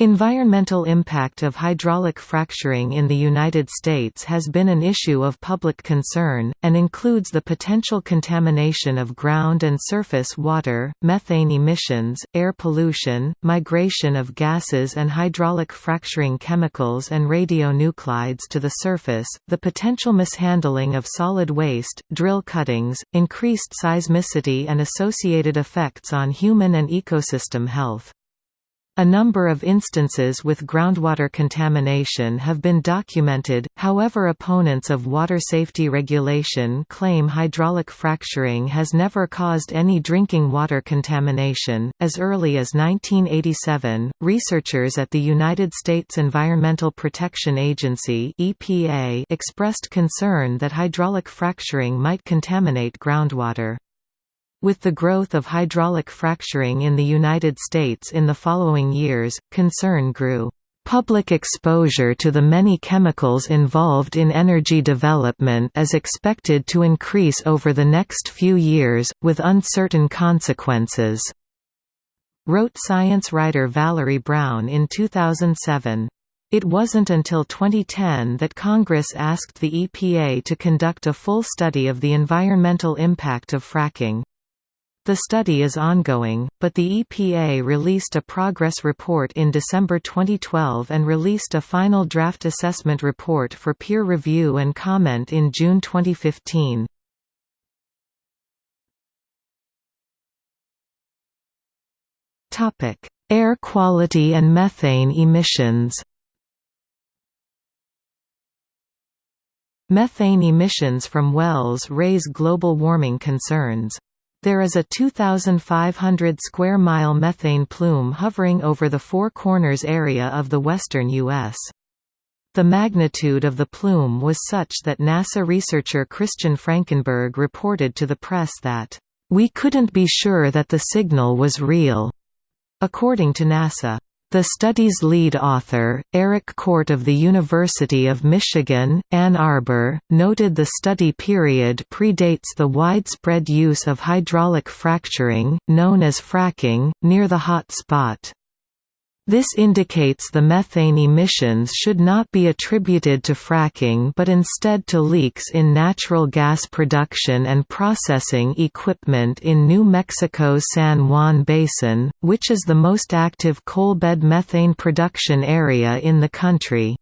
Environmental impact of hydraulic fracturing in the United States has been an issue of public concern, and includes the potential contamination of ground and surface water, methane emissions, air pollution, migration of gases and hydraulic fracturing chemicals and radionuclides to the surface, the potential mishandling of solid waste, drill cuttings, increased seismicity and associated effects on human and ecosystem health. A number of instances with groundwater contamination have been documented, however opponents of water safety regulation claim hydraulic fracturing has never caused any drinking water contamination. As early as 1987, researchers at the United States Environmental Protection Agency (EPA) expressed concern that hydraulic fracturing might contaminate groundwater. With the growth of hydraulic fracturing in the United States in the following years, concern grew. Public exposure to the many chemicals involved in energy development is expected to increase over the next few years, with uncertain consequences," wrote science writer Valerie Brown in 2007. It wasn't until 2010 that Congress asked the EPA to conduct a full study of the environmental impact of fracking. The study is ongoing, but the EPA released a progress report in December 2012 and released a final draft assessment report for peer review and comment in June 2015. Air quality and methane emissions Methane emissions from wells raise global warming concerns. There is a 2,500 square mile methane plume hovering over the Four Corners area of the western U.S. The magnitude of the plume was such that NASA researcher Christian Frankenberg reported to the press that, "...we couldn't be sure that the signal was real." According to NASA, the study's lead author, Eric Kort of the University of Michigan, Ann Arbor, noted the study period predates the widespread use of hydraulic fracturing, known as fracking, near the hot spot. This indicates the methane emissions should not be attributed to fracking but instead to leaks in natural gas production and processing equipment in New Mexico's San Juan Basin, which is the most active coalbed methane production area in the country.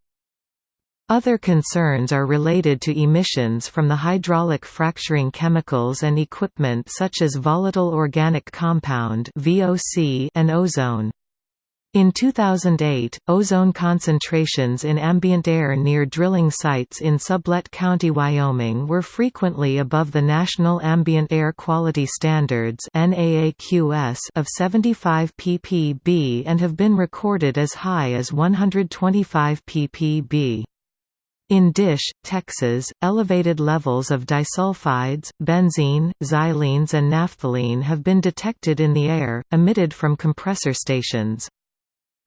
Other concerns are related to emissions from the hydraulic fracturing chemicals and equipment such as volatile organic compound and ozone. In 2008, ozone concentrations in ambient air near drilling sites in Sublette County, Wyoming were frequently above the National Ambient Air Quality Standards of 75 ppb and have been recorded as high as 125 ppb. In Dish, Texas, elevated levels of disulfides, benzene, xylenes and naphthalene have been detected in the air, emitted from compressor stations.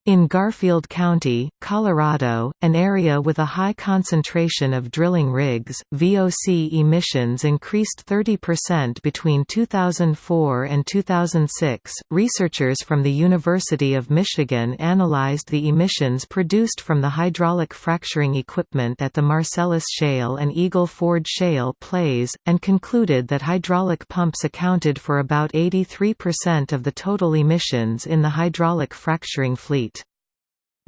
In Garfield County, Colorado, an area with a high concentration of drilling rigs, VOC emissions increased 30% between 2004 and 2006. Researchers from the University of Michigan analyzed the emissions produced from the hydraulic fracturing equipment at the Marcellus Shale and Eagle Ford Shale plays, and concluded that hydraulic pumps accounted for about 83% of the total emissions in the hydraulic fracturing fleet.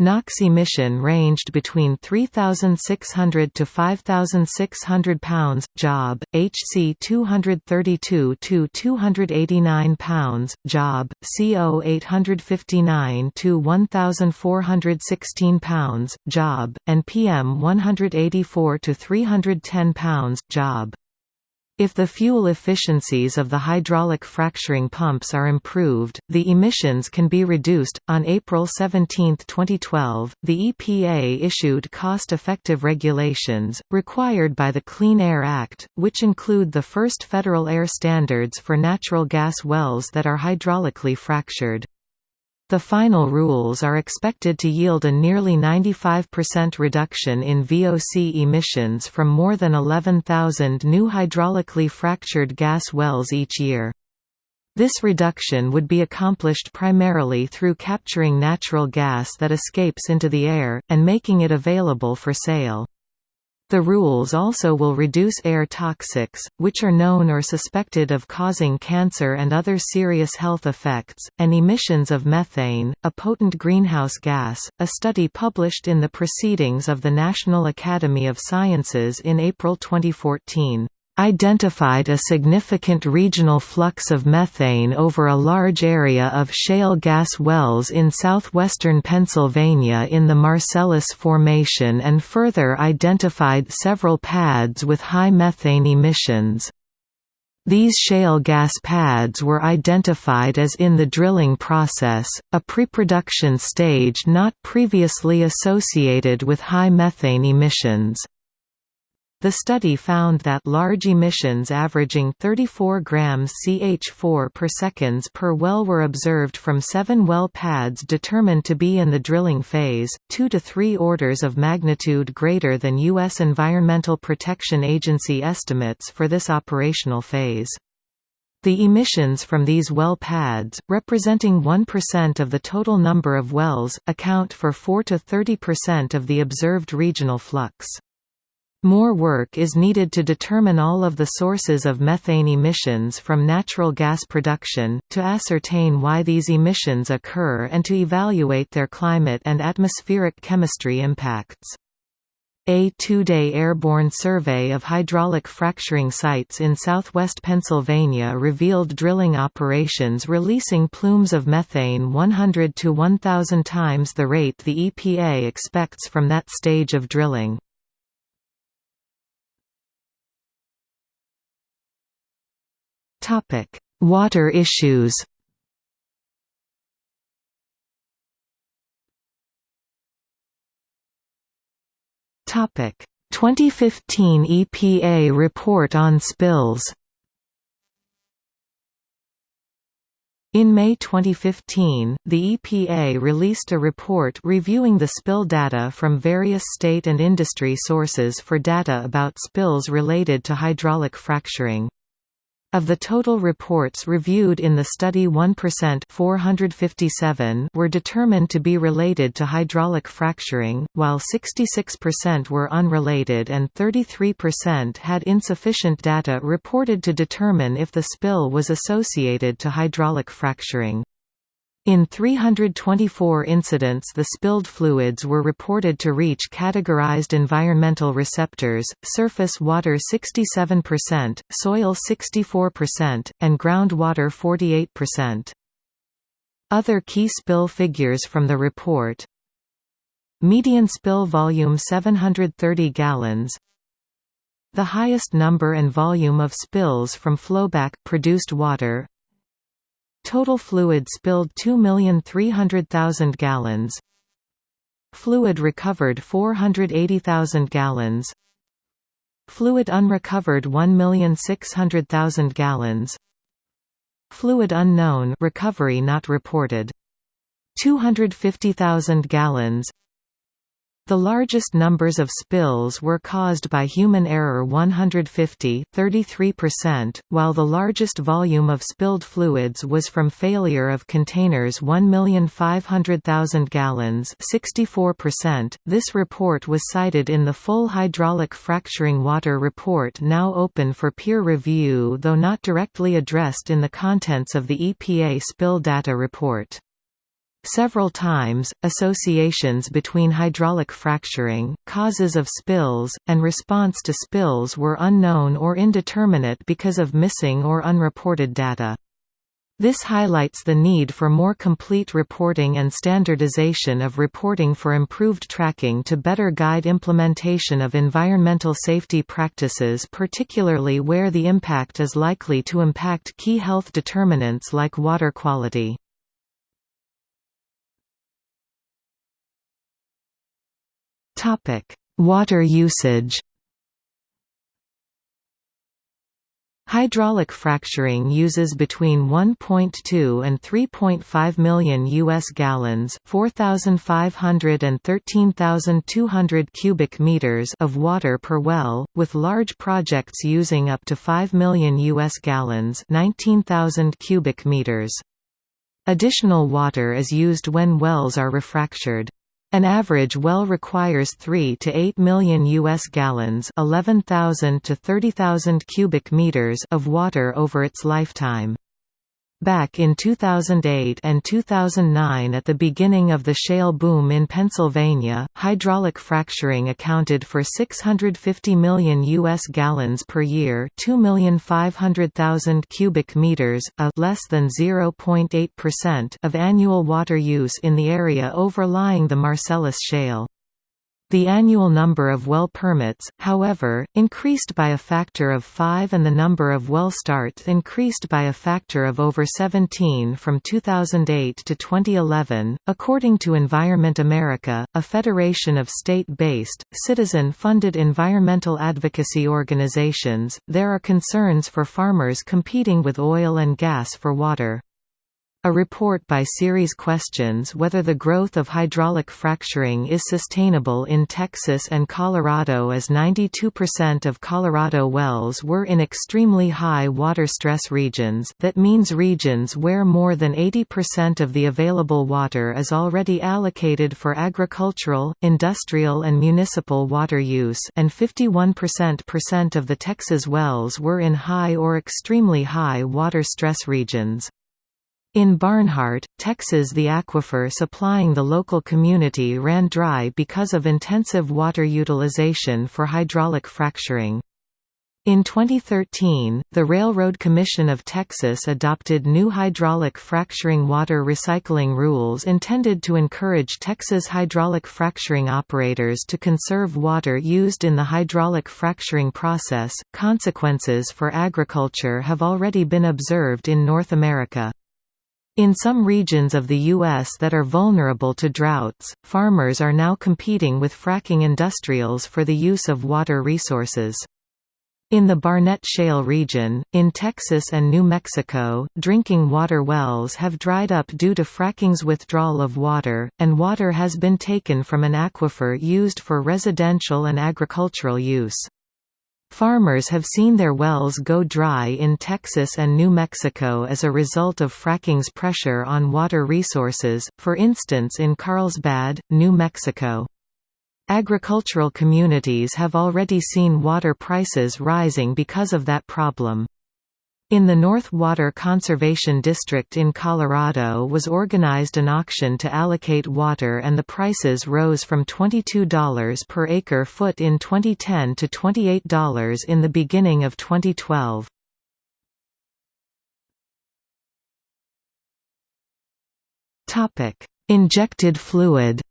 NOx emission ranged between 3,600 to 5,600 pounds, job, HC 232 to 289 pounds, job, CO 859 to 1,416 pounds, job, and PM 184 to 310 pounds, job. If the fuel efficiencies of the hydraulic fracturing pumps are improved, the emissions can be reduced. On April 17, 2012, the EPA issued cost effective regulations, required by the Clean Air Act, which include the first federal air standards for natural gas wells that are hydraulically fractured. The final rules are expected to yield a nearly 95% reduction in VOC emissions from more than 11,000 new hydraulically fractured gas wells each year. This reduction would be accomplished primarily through capturing natural gas that escapes into the air, and making it available for sale. The rules also will reduce air toxics, which are known or suspected of causing cancer and other serious health effects, and emissions of methane, a potent greenhouse gas. A study published in the Proceedings of the National Academy of Sciences in April 2014 identified a significant regional flux of methane over a large area of shale gas wells in southwestern Pennsylvania in the Marcellus Formation and further identified several pads with high methane emissions. These shale gas pads were identified as in the drilling process, a pre-production stage not previously associated with high methane emissions. The study found that large emissions averaging 34 grams CH4 per seconds per well were observed from seven well pads determined to be in the drilling phase, two to three orders of magnitude greater than U.S. Environmental Protection Agency estimates for this operational phase. The emissions from these well pads, representing 1% of the total number of wells, account for 4 to 30% of the observed regional flux. More work is needed to determine all of the sources of methane emissions from natural gas production, to ascertain why these emissions occur and to evaluate their climate and atmospheric chemistry impacts. A two-day airborne survey of hydraulic fracturing sites in southwest Pennsylvania revealed drilling operations releasing plumes of methane 100 to 1,000 times the rate the EPA expects from that stage of drilling. Topic: Water issues. Topic: 2015 EPA report on spills. In May 2015, the EPA released a report reviewing the spill data from various state and industry sources for data about spills related to hydraulic fracturing. Of the total reports reviewed in the study 1% 457 were determined to be related to hydraulic fracturing, while 66% were unrelated and 33% had insufficient data reported to determine if the spill was associated to hydraulic fracturing. In 324 incidents the spilled fluids were reported to reach categorized environmental receptors, surface water 67%, soil 64%, and groundwater 48%. Other key spill figures from the report. Median spill volume 730 gallons. The highest number and volume of spills from flowback produced water Total fluid spilled 2,300,000 gallons. Fluid recovered 480,000 gallons. Fluid unrecovered 1,600,000 gallons. Fluid unknown recovery not reported. 250,000 gallons the largest numbers of spills were caused by human error 150 33%, while the largest volume of spilled fluids was from failure of containers 1,500,000 gallons 64%. .This report was cited in the full hydraulic fracturing water report now open for peer review though not directly addressed in the contents of the EPA spill data report. Several times, associations between hydraulic fracturing, causes of spills, and response to spills were unknown or indeterminate because of missing or unreported data. This highlights the need for more complete reporting and standardization of reporting for improved tracking to better guide implementation of environmental safety practices particularly where the impact is likely to impact key health determinants like water quality. Topic: Water usage. Hydraulic fracturing uses between 1.2 and 3.5 million US gallons, 4,500 and 13,200 cubic meters of water per well, with large projects using up to 5 million US gallons, 19,000 cubic meters. Additional water is used when wells are refractured. An average well requires 3 to 8 million US gallons, 11,000 to 30,000 cubic meters of water over its lifetime. Back in 2008 and 2009 at the beginning of the shale boom in Pennsylvania, hydraulic fracturing accounted for 650 million US gallons per year, 2,500,000 cubic meters, a less than 0.8% of annual water use in the area overlying the Marcellus Shale. The annual number of well permits, however, increased by a factor of 5 and the number of well starts increased by a factor of over 17 from 2008 to 2011. According to Environment America, a federation of state-based, citizen-funded environmental advocacy organizations, there are concerns for farmers competing with oil and gas for water. A report by Ceres questions whether the growth of hydraulic fracturing is sustainable in Texas and Colorado as 92% of Colorado wells were in extremely high water stress regions that means regions where more than 80% of the available water is already allocated for agricultural, industrial and municipal water use and 51% of the Texas wells were in high or extremely high water stress regions. In Barnhart, Texas the aquifer supplying the local community ran dry because of intensive water utilization for hydraulic fracturing. In 2013, the Railroad Commission of Texas adopted new hydraulic fracturing water recycling rules intended to encourage Texas hydraulic fracturing operators to conserve water used in the hydraulic fracturing process. Consequences for agriculture have already been observed in North America. In some regions of the U.S. that are vulnerable to droughts, farmers are now competing with fracking industrials for the use of water resources. In the Barnett Shale region, in Texas and New Mexico, drinking water wells have dried up due to fracking's withdrawal of water, and water has been taken from an aquifer used for residential and agricultural use. Farmers have seen their wells go dry in Texas and New Mexico as a result of fracking's pressure on water resources, for instance in Carlsbad, New Mexico. Agricultural communities have already seen water prices rising because of that problem. In the North Water Conservation District in Colorado was organized an auction to allocate water and the prices rose from $22 per acre foot in 2010 to $28 in the beginning of 2012. Injected fluid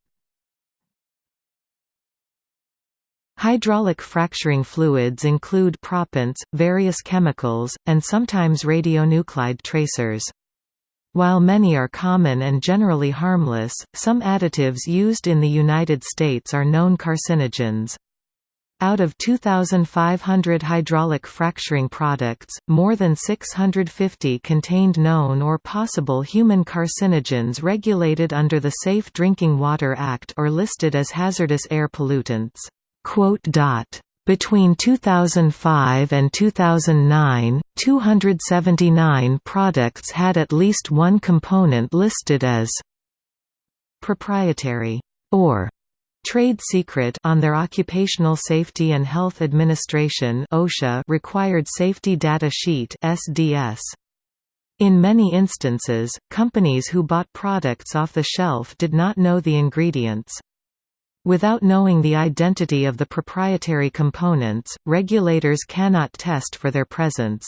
Hydraulic fracturing fluids include proppants, various chemicals, and sometimes radionuclide tracers. While many are common and generally harmless, some additives used in the United States are known carcinogens. Out of 2,500 hydraulic fracturing products, more than 650 contained known or possible human carcinogens regulated under the Safe Drinking Water Act or listed as hazardous air pollutants. Between 2005 and 2009, 279 products had at least one component listed as proprietary or trade secret on their Occupational Safety and Health Administration (OSHA) required safety data sheet (SDS). In many instances, companies who bought products off the shelf did not know the ingredients. Without knowing the identity of the proprietary components, regulators cannot test for their presence.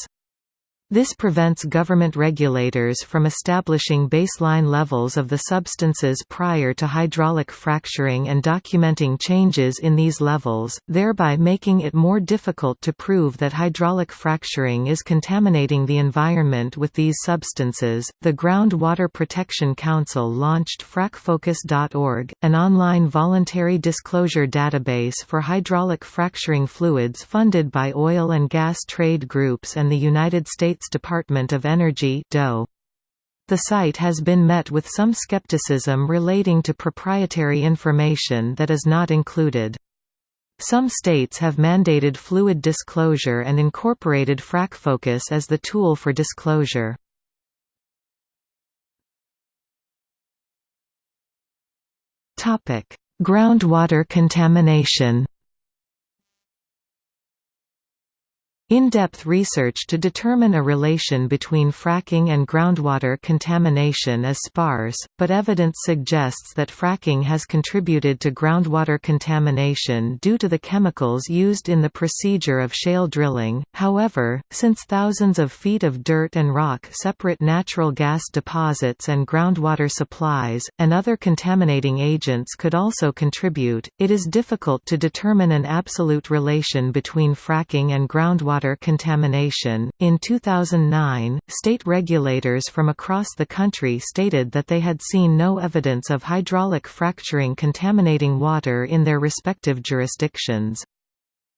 This prevents government regulators from establishing baseline levels of the substances prior to hydraulic fracturing and documenting changes in these levels, thereby making it more difficult to prove that hydraulic fracturing is contaminating the environment with these substances. The Groundwater Protection Council launched fracfocus.org, an online voluntary disclosure database for hydraulic fracturing fluids funded by oil and gas trade groups and the United States States Department of Energy DOE. The site has been met with some skepticism relating to proprietary information that is not included. Some states have mandated fluid disclosure and incorporated FracFocus as the tool for disclosure. Groundwater contamination In-depth research to determine a relation between fracking and groundwater contamination is sparse, but evidence suggests that fracking has contributed to groundwater contamination due to the chemicals used in the procedure of shale drilling. However, since thousands of feet of dirt and rock separate natural gas deposits and groundwater supplies, and other contaminating agents could also contribute, it is difficult to determine an absolute relation between fracking and groundwater water contamination. In 2009, state regulators from across the country stated that they had seen no evidence of hydraulic fracturing contaminating water in their respective jurisdictions.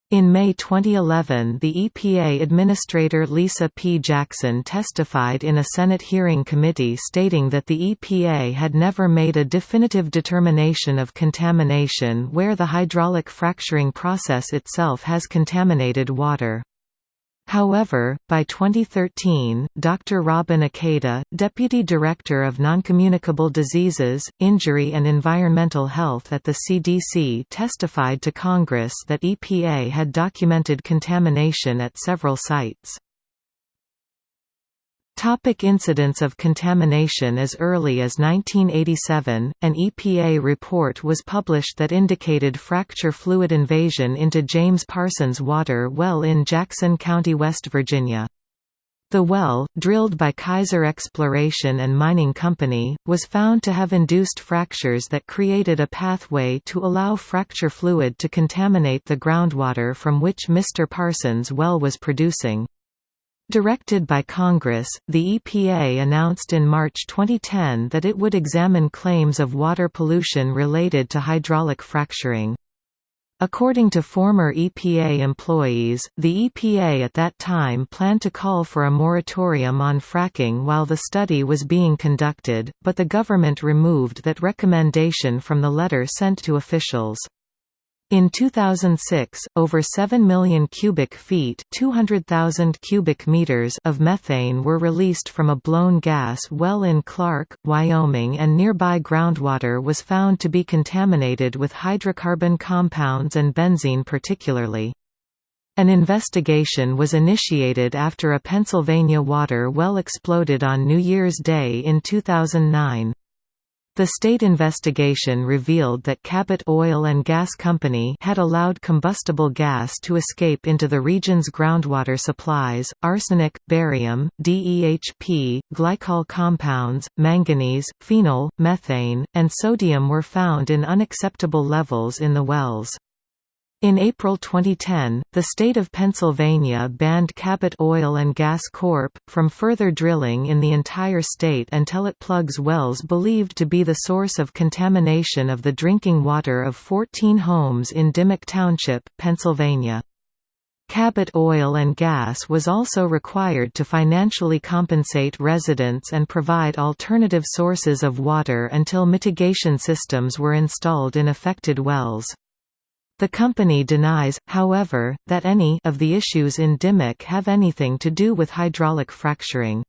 In May 2011 the EPA Administrator Lisa P. Jackson testified in a Senate hearing committee stating that the EPA had never made a definitive determination of contamination where the hydraulic fracturing process itself has contaminated water. However, by 2013, Dr. Robin Ikeda, Deputy Director of Noncommunicable Diseases, Injury and Environmental Health at the CDC testified to Congress that EPA had documented contamination at several sites. Topic incidents of contamination As early as 1987, an EPA report was published that indicated fracture fluid invasion into James Parsons water well in Jackson County, West Virginia. The well, drilled by Kaiser Exploration and Mining Company, was found to have induced fractures that created a pathway to allow fracture fluid to contaminate the groundwater from which Mr. Parsons' well was producing. Directed by Congress, the EPA announced in March 2010 that it would examine claims of water pollution related to hydraulic fracturing. According to former EPA employees, the EPA at that time planned to call for a moratorium on fracking while the study was being conducted, but the government removed that recommendation from the letter sent to officials. In 2006, over 7 million cubic feet 200,000 cubic meters of methane were released from a blown gas well in Clark, Wyoming and nearby groundwater was found to be contaminated with hydrocarbon compounds and benzene particularly. An investigation was initiated after a Pennsylvania water well exploded on New Year's Day in 2009. The state investigation revealed that Cabot Oil and Gas Company had allowed combustible gas to escape into the region's groundwater supplies. Arsenic, barium, DEHP, glycol compounds, manganese, phenol, methane, and sodium were found in unacceptable levels in the wells. In April 2010, the state of Pennsylvania banned Cabot Oil and Gas Corp. from further drilling in the entire state until it plugs wells believed to be the source of contamination of the drinking water of 14 homes in Dimock Township, Pennsylvania. Cabot Oil and Gas was also required to financially compensate residents and provide alternative sources of water until mitigation systems were installed in affected wells. The company denies, however, that any of the issues in Dimock have anything to do with hydraulic fracturing.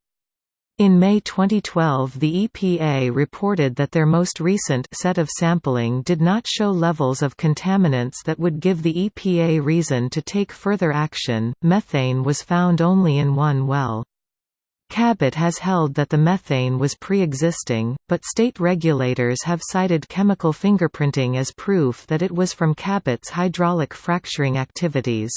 In May 2012 the EPA reported that their most recent set of sampling did not show levels of contaminants that would give the EPA reason to take further action. Methane was found only in one well. Cabot has held that the methane was pre-existing, but state regulators have cited chemical fingerprinting as proof that it was from Cabot's hydraulic fracturing activities.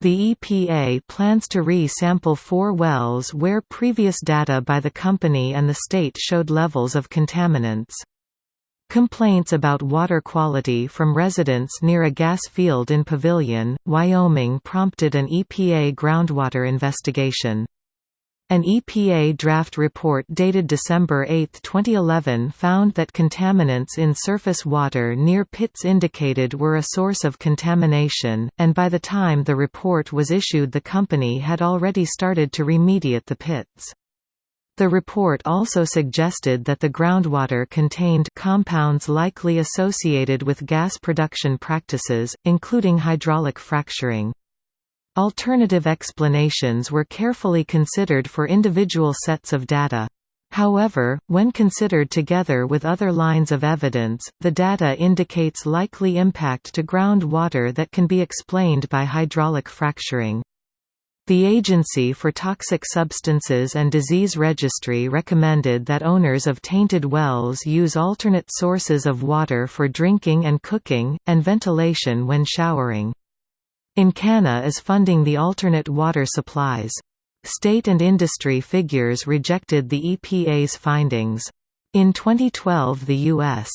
The EPA plans to re-sample four wells where previous data by the company and the state showed levels of contaminants. Complaints about water quality from residents near a gas field in Pavilion, Wyoming prompted an EPA groundwater investigation. An EPA draft report dated December 8, 2011 found that contaminants in surface water near pits indicated were a source of contamination, and by the time the report was issued the company had already started to remediate the pits. The report also suggested that the groundwater contained compounds likely associated with gas production practices, including hydraulic fracturing. Alternative explanations were carefully considered for individual sets of data. However, when considered together with other lines of evidence, the data indicates likely impact to groundwater that can be explained by hydraulic fracturing. The Agency for Toxic Substances and Disease Registry recommended that owners of tainted wells use alternate sources of water for drinking and cooking, and ventilation when showering. Encana is funding the alternate water supplies. State and industry figures rejected the EPA's findings. In 2012 the U.S.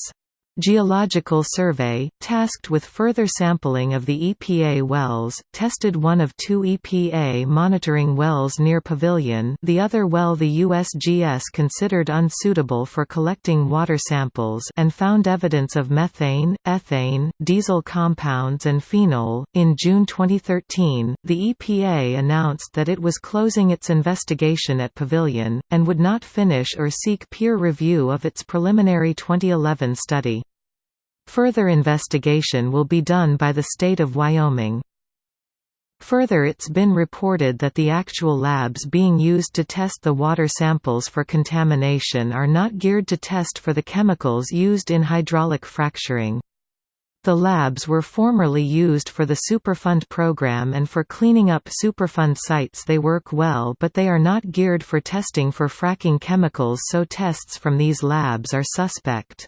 Geological Survey, tasked with further sampling of the EPA wells, tested one of two EPA monitoring wells near Pavilion the other well the USGS considered unsuitable for collecting water samples and found evidence of methane, ethane, diesel compounds and phenol. In June 2013, the EPA announced that it was closing its investigation at Pavilion, and would not finish or seek peer review of its preliminary 2011 study. Further investigation will be done by the state of Wyoming. Further it's been reported that the actual labs being used to test the water samples for contamination are not geared to test for the chemicals used in hydraulic fracturing. The labs were formerly used for the Superfund program and for cleaning up Superfund sites they work well but they are not geared for testing for fracking chemicals so tests from these labs are suspect.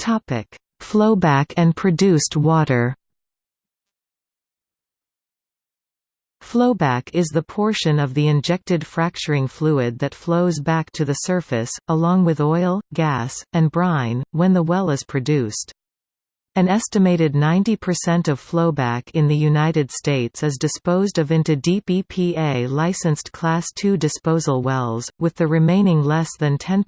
Topic: Flowback and produced water. Flowback is the portion of the injected fracturing fluid that flows back to the surface, along with oil, gas, and brine, when the well is produced. An estimated 90% of flowback in the United States is disposed of into deep EPA-licensed Class II disposal wells, with the remaining less than 10%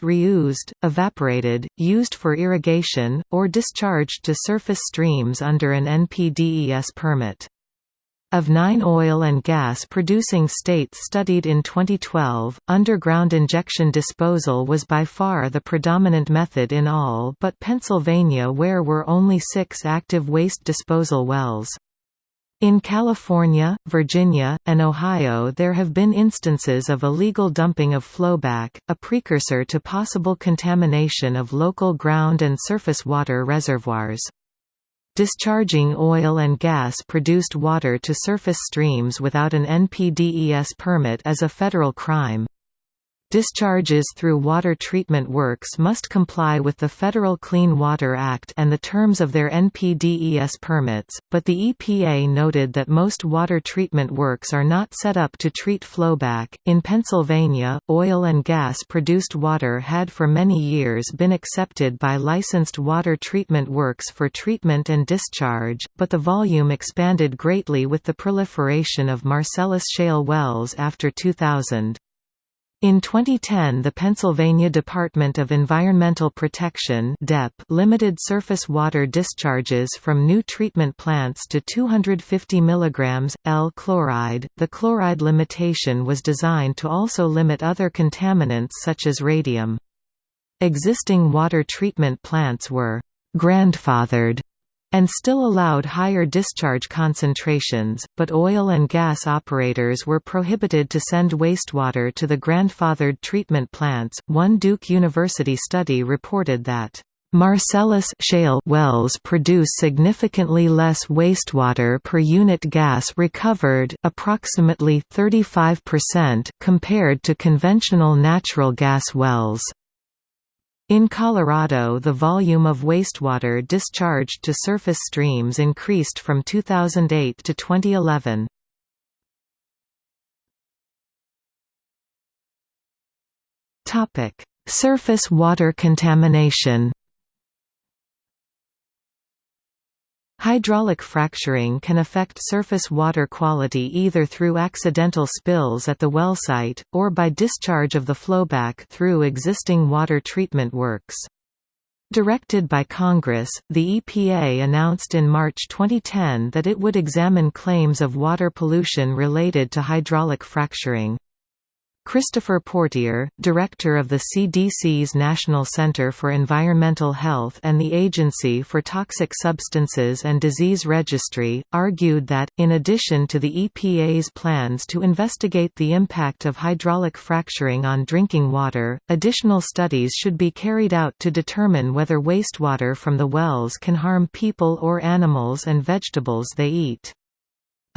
reused, evaporated, used for irrigation, or discharged to surface streams under an NPDES permit. Of nine oil and gas producing states studied in 2012, underground injection disposal was by far the predominant method in all but Pennsylvania where were only six active waste disposal wells. In California, Virginia, and Ohio there have been instances of illegal dumping of flowback, a precursor to possible contamination of local ground and surface water reservoirs. Discharging oil and gas-produced water to surface streams without an NPDES permit is a federal crime. Discharges through water treatment works must comply with the Federal Clean Water Act and the terms of their NPDES permits, but the EPA noted that most water treatment works are not set up to treat flowback. In Pennsylvania, oil and gas produced water had for many years been accepted by licensed water treatment works for treatment and discharge, but the volume expanded greatly with the proliferation of Marcellus shale wells after 2000. In 2010 the Pennsylvania Department of Environmental Protection DEP limited surface water discharges from new treatment plants to 250 mg, L chloride. The chloride limitation was designed to also limit other contaminants such as radium. Existing water treatment plants were «grandfathered» and still allowed higher discharge concentrations, but oil and gas operators were prohibited to send wastewater to the grandfathered treatment plants. One Duke University study reported that Marcellus shale wells produce significantly less wastewater per unit gas recovered approximately 35% compared to conventional natural gas wells. In Colorado the volume of wastewater discharged to surface streams increased from 2008 to 2011. Surface water contamination Hydraulic fracturing can affect surface water quality either through accidental spills at the well site, or by discharge of the flowback through existing water treatment works. Directed by Congress, the EPA announced in March 2010 that it would examine claims of water pollution related to hydraulic fracturing. Christopher Portier, director of the CDC's National Center for Environmental Health and the Agency for Toxic Substances and Disease Registry, argued that, in addition to the EPA's plans to investigate the impact of hydraulic fracturing on drinking water, additional studies should be carried out to determine whether wastewater from the wells can harm people or animals and vegetables they eat.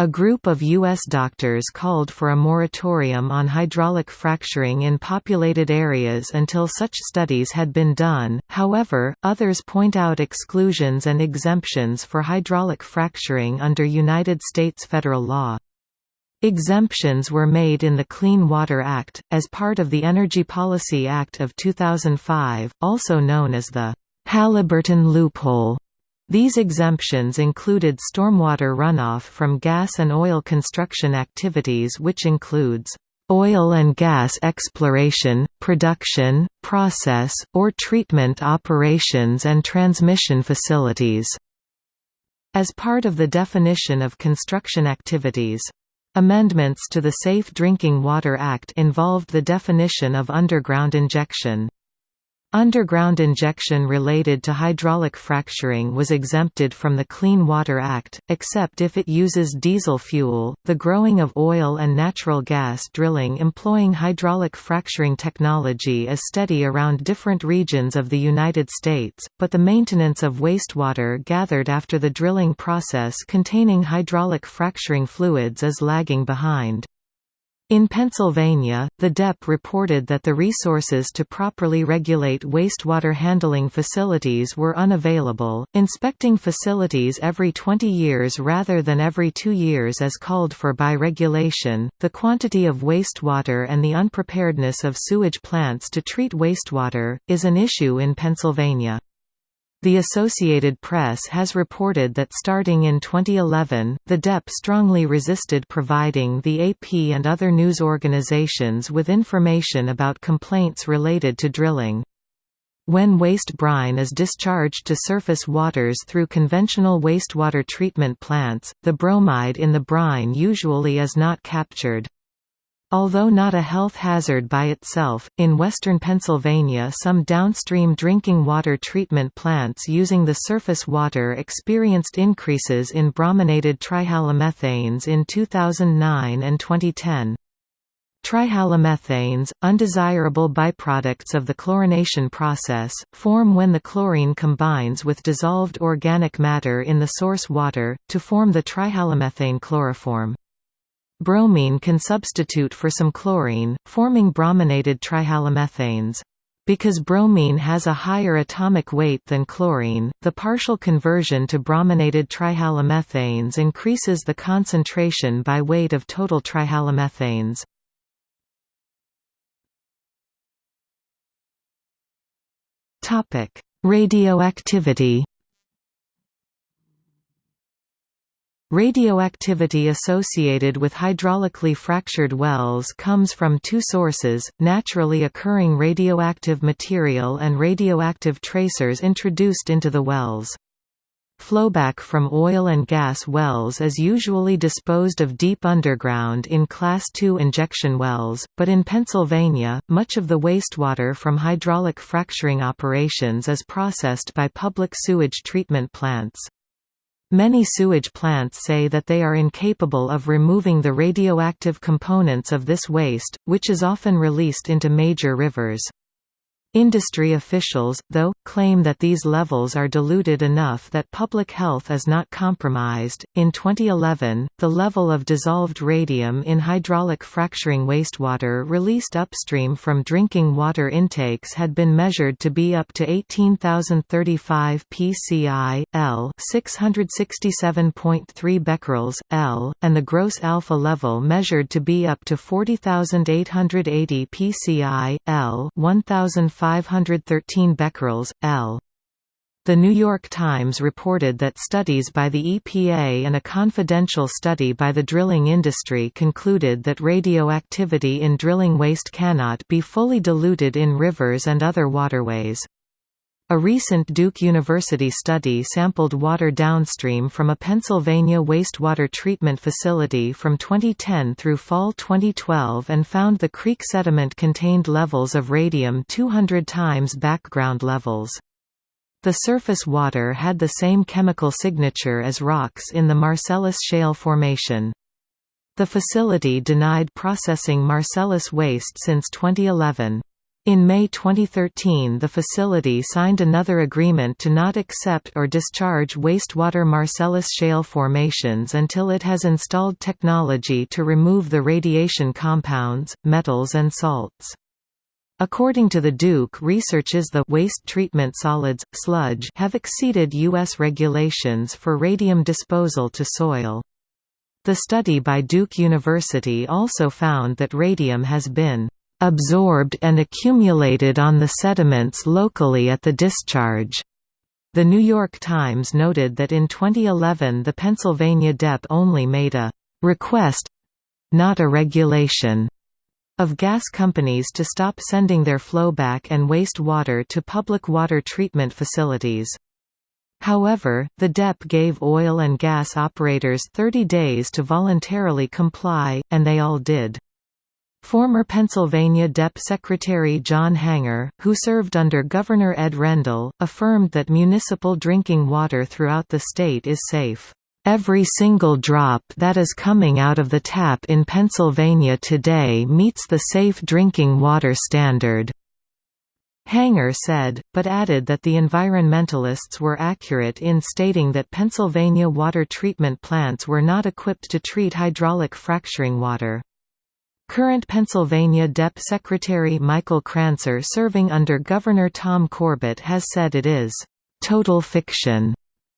A group of U.S. doctors called for a moratorium on hydraulic fracturing in populated areas until such studies had been done, however, others point out exclusions and exemptions for hydraulic fracturing under United States federal law. Exemptions were made in the Clean Water Act, as part of the Energy Policy Act of 2005, also known as the Halliburton loophole. These exemptions included stormwater runoff from gas and oil construction activities which includes oil and gas exploration, production, process, or treatment operations and transmission facilities." As part of the definition of construction activities. Amendments to the Safe Drinking Water Act involved the definition of underground injection. Underground injection related to hydraulic fracturing was exempted from the Clean Water Act, except if it uses diesel fuel. The growing of oil and natural gas drilling employing hydraulic fracturing technology is steady around different regions of the United States, but the maintenance of wastewater gathered after the drilling process containing hydraulic fracturing fluids is lagging behind. In Pennsylvania, the DEP reported that the resources to properly regulate wastewater handling facilities were unavailable, inspecting facilities every 20 years rather than every two years as called for by regulation. The quantity of wastewater and the unpreparedness of sewage plants to treat wastewater is an issue in Pennsylvania. The Associated Press has reported that starting in 2011, the DEP strongly resisted providing the AP and other news organizations with information about complaints related to drilling. When waste brine is discharged to surface waters through conventional wastewater treatment plants, the bromide in the brine usually is not captured. Although not a health hazard by itself, in western Pennsylvania some downstream drinking water treatment plants using the surface water experienced increases in brominated trihalomethanes in 2009 and 2010. Trihalomethanes, undesirable byproducts of the chlorination process, form when the chlorine combines with dissolved organic matter in the source water, to form the trihalomethane chloroform. Bromine can substitute for some chlorine, forming brominated trihalomethanes. Because bromine has a higher atomic weight than chlorine, the partial conversion to brominated trihalomethanes increases the concentration by weight of total trihalomethanes. Radioactivity Radioactivity associated with hydraulically fractured wells comes from two sources, naturally occurring radioactive material and radioactive tracers introduced into the wells. Flowback from oil and gas wells is usually disposed of deep underground in Class II injection wells, but in Pennsylvania, much of the wastewater from hydraulic fracturing operations is processed by public sewage treatment plants. Many sewage plants say that they are incapable of removing the radioactive components of this waste, which is often released into major rivers. Industry officials, though, claim that these levels are diluted enough that public health is not compromised. In 2011, the level of dissolved radium in hydraulic fracturing wastewater released upstream from drinking water intakes had been measured to be up to 18,035 pci, L, 667.3 becquerels, L, and the gross alpha level measured to be up to 40,880 pci, L, 1,000 513 becquerels, L. The New York Times reported that studies by the EPA and a confidential study by the drilling industry concluded that radioactivity in drilling waste cannot be fully diluted in rivers and other waterways. A recent Duke University study sampled water downstream from a Pennsylvania wastewater treatment facility from 2010 through fall 2012 and found the creek sediment contained levels of radium 200 times background levels. The surface water had the same chemical signature as rocks in the Marcellus Shale Formation. The facility denied processing Marcellus waste since 2011. In May 2013 the facility signed another agreement to not accept or discharge wastewater Marcellus shale formations until it has installed technology to remove the radiation compounds, metals and salts. According to the Duke researches the waste treatment solids, sludge have exceeded U.S. regulations for radium disposal to soil. The study by Duke University also found that radium has been absorbed and accumulated on the sediments locally at the discharge. The New York Times noted that in 2011 the Pennsylvania DEP only made a request—not a regulation of gas companies to stop sending their flowback and waste water to public water treatment facilities. However, the DEP gave oil and gas operators 30 days to voluntarily comply, and they all did. Former Pennsylvania DEP Secretary John Hanger, who served under Governor Ed Rendell, affirmed that municipal drinking water throughout the state is safe. Every single drop that is coming out of the tap in Pennsylvania today meets the safe drinking water standard. Hanger said, but added that the environmentalists were accurate in stating that Pennsylvania water treatment plants were not equipped to treat hydraulic fracturing water. Current Pennsylvania DEP Secretary Michael Krancer serving under Governor Tom Corbett has said it is «total fiction»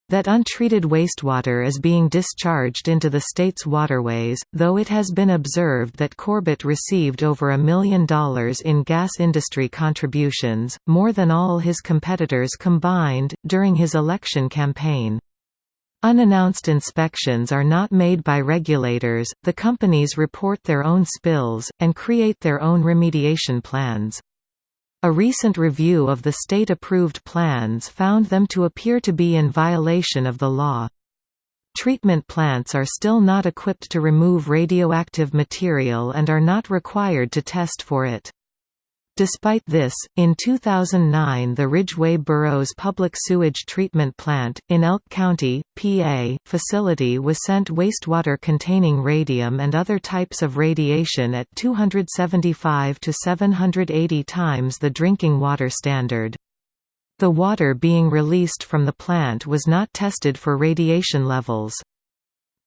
that untreated wastewater is being discharged into the state's waterways, though it has been observed that Corbett received over a million dollars in gas industry contributions, more than all his competitors combined, during his election campaign. Unannounced inspections are not made by regulators, the companies report their own spills, and create their own remediation plans. A recent review of the state-approved plans found them to appear to be in violation of the law. Treatment plants are still not equipped to remove radioactive material and are not required to test for it. Despite this, in 2009 the Ridgway Borough's Public Sewage Treatment Plant, in Elk County, PA, facility was sent wastewater containing radium and other types of radiation at 275 to 780 times the drinking water standard. The water being released from the plant was not tested for radiation levels.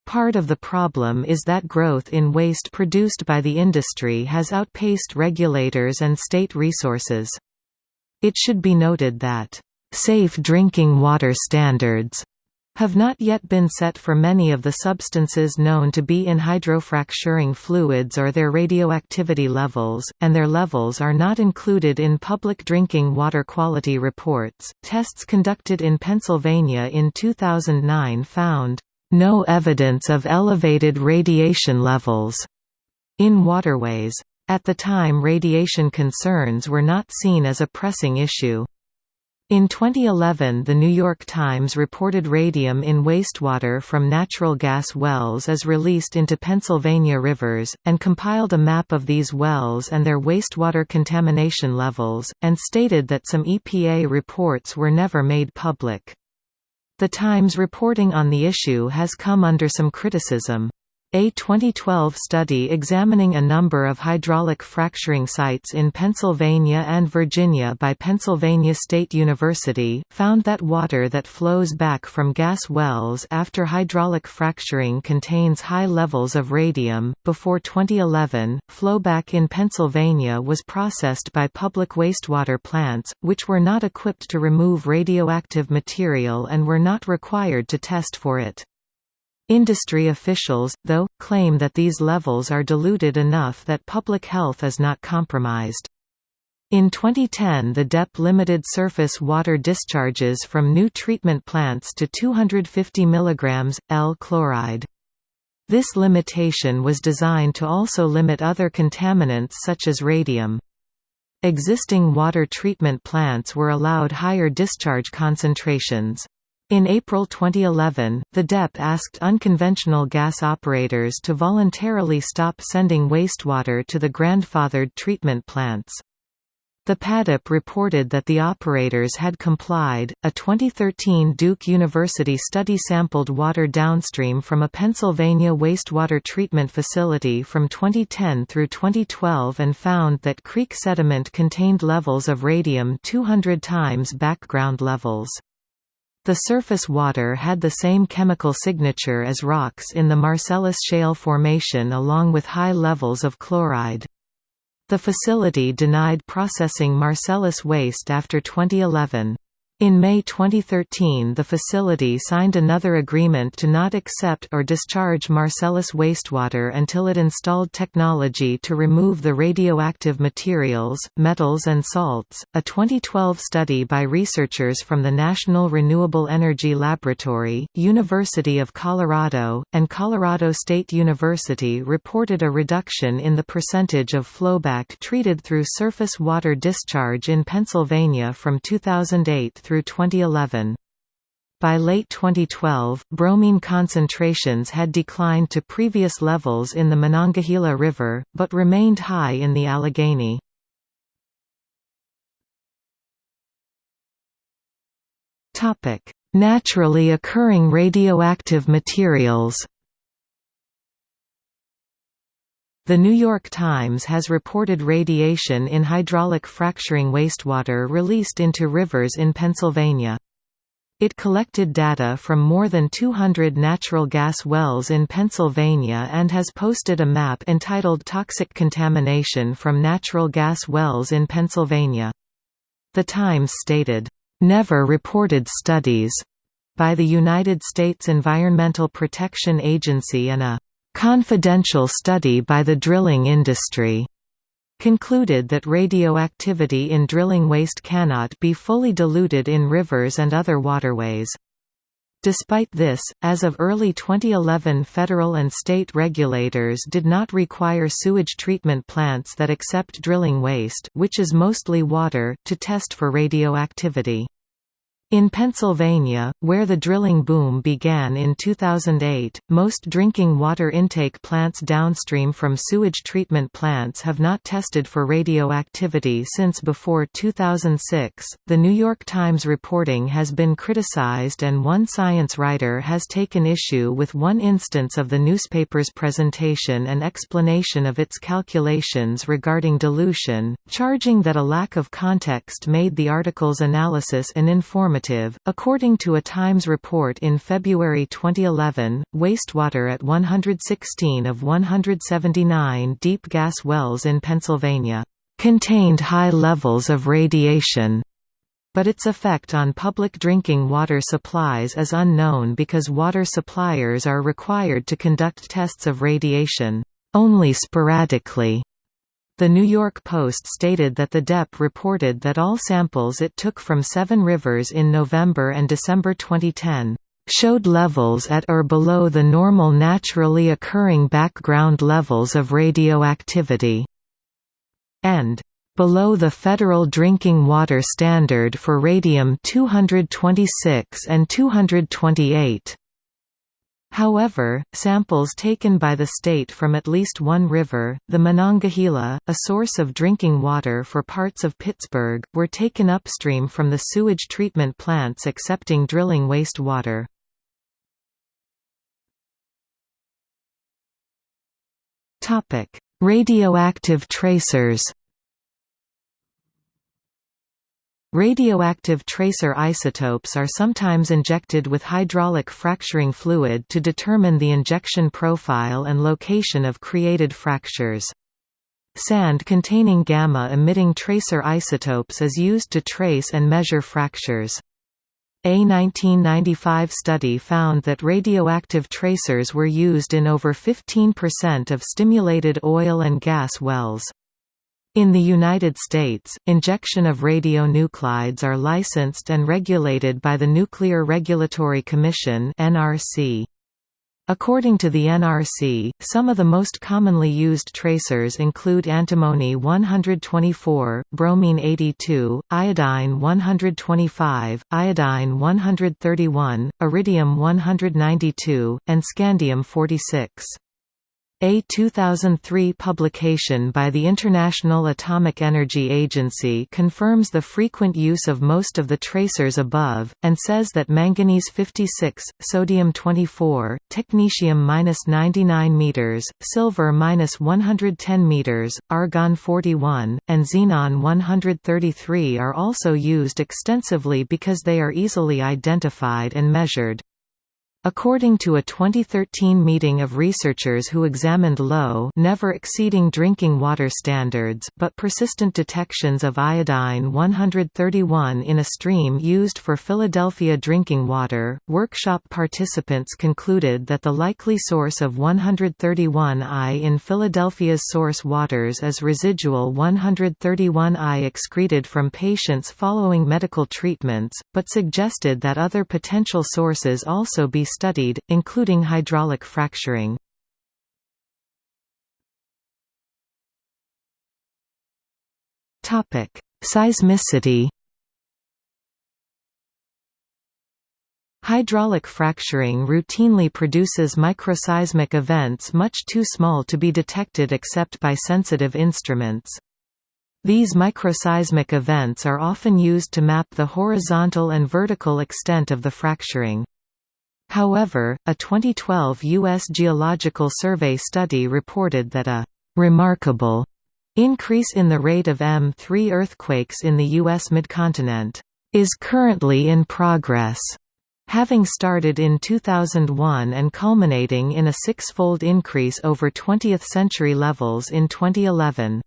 Part of the problem is that growth in waste produced by the industry has outpaced regulators and state resources. It should be noted that, "...safe drinking water standards," have not yet been set for many of the substances known to be in hydrofracturing fluids or their radioactivity levels, and their levels are not included in public drinking water quality reports. Tests conducted in Pennsylvania in 2009 found no evidence of elevated radiation levels in waterways. At the time radiation concerns were not seen as a pressing issue. In 2011 The New York Times reported radium in wastewater from natural gas wells as released into Pennsylvania rivers, and compiled a map of these wells and their wastewater contamination levels, and stated that some EPA reports were never made public. The Times reporting on the issue has come under some criticism. A 2012 study examining a number of hydraulic fracturing sites in Pennsylvania and Virginia by Pennsylvania State University, found that water that flows back from gas wells after hydraulic fracturing contains high levels of radium. Before 2011, flowback in Pennsylvania was processed by public wastewater plants, which were not equipped to remove radioactive material and were not required to test for it. Industry officials, though, claim that these levels are diluted enough that public health is not compromised. In 2010 the DEP limited surface water discharges from new treatment plants to 250 mg, L chloride. This limitation was designed to also limit other contaminants such as radium. Existing water treatment plants were allowed higher discharge concentrations. In April 2011, the DEP asked unconventional gas operators to voluntarily stop sending wastewater to the grandfathered treatment plants. The PADEP reported that the operators had complied. A 2013 Duke University study sampled water downstream from a Pennsylvania wastewater treatment facility from 2010 through 2012 and found that creek sediment contained levels of radium 200 times background levels. The surface water had the same chemical signature as rocks in the Marcellus Shale Formation along with high levels of chloride. The facility denied processing Marcellus waste after 2011. In May 2013 the facility signed another agreement to not accept or discharge Marcellus wastewater until it installed technology to remove the radioactive materials, metals and salts. A 2012 study by researchers from the National Renewable Energy Laboratory, University of Colorado, and Colorado State University reported a reduction in the percentage of flowback treated through surface water discharge in Pennsylvania from 2008 through 2011. By late 2012, bromine concentrations had declined to previous levels in the Monongahela River, but remained high in the Allegheny. Naturally occurring radioactive materials The New York Times has reported radiation in hydraulic fracturing wastewater released into rivers in Pennsylvania. It collected data from more than 200 natural gas wells in Pennsylvania and has posted a map entitled Toxic Contamination from Natural Gas Wells in Pennsylvania. The Times stated, "...never reported studies," by the United States Environmental Protection Agency and a confidential study by the drilling industry concluded that radioactivity in drilling waste cannot be fully diluted in rivers and other waterways. Despite this, as of early 2011 federal and state regulators did not require sewage treatment plants that accept drilling waste which is mostly water to test for radioactivity. In Pennsylvania, where the drilling boom began in 2008, most drinking water intake plants downstream from sewage treatment plants have not tested for radioactivity since before 2006. The New York Times reporting has been criticized, and one science writer has taken issue with one instance of the newspaper's presentation and explanation of its calculations regarding dilution, charging that a lack of context made the article's analysis uninformative According to a Times report in February 2011, wastewater at 116 of 179 deep gas wells in Pennsylvania contained high levels of radiation but its effect on public drinking water supplies is unknown because water suppliers are required to conduct tests of radiation only sporadically. The New York Post stated that the DEP reported that all samples it took from seven rivers in November and December 2010 showed levels at or below the normal naturally occurring background levels of radioactivity, and below the federal drinking water standard for radium-226 and 228. However, samples taken by the state from at least one river, the Monongahela, a source of drinking water for parts of Pittsburgh, were taken upstream from the sewage treatment plants accepting drilling wastewater. Radioactive tracers Radioactive tracer isotopes are sometimes injected with hydraulic fracturing fluid to determine the injection profile and location of created fractures. Sand containing gamma-emitting tracer isotopes is used to trace and measure fractures. A 1995 study found that radioactive tracers were used in over 15% of stimulated oil and gas wells. In the United States, injection of radionuclides are licensed and regulated by the Nuclear Regulatory Commission (NRC). According to the NRC, some of the most commonly used tracers include antimony 124, bromine 82, iodine 125, iodine 131, iridium 192, and scandium 46. A 2003 publication by the International Atomic Energy Agency confirms the frequent use of most of the tracers above, and says that manganese 56, sodium 24, technetium-99 m, silver-110 m, argon 41, and xenon 133 are also used extensively because they are easily identified and measured. According to a 2013 meeting of researchers who examined low never exceeding drinking water standards but persistent detections of iodine 131 in a stream used for Philadelphia drinking water, workshop participants concluded that the likely source of 131I in Philadelphia's source waters is residual 131I excreted from patients following medical treatments, but suggested that other potential sources also be studied, including hydraulic fracturing. Seismicity Hydraulic fracturing routinely produces microseismic events much too small to be detected except by sensitive instruments. These microseismic events are often used to map the horizontal and vertical extent of the fracturing. However, a 2012 U.S. Geological Survey study reported that a «remarkable» increase in the rate of M3 earthquakes in the U.S. midcontinent «is currently in progress» having started in 2001 and culminating in a six-fold increase over 20th-century levels in 2011.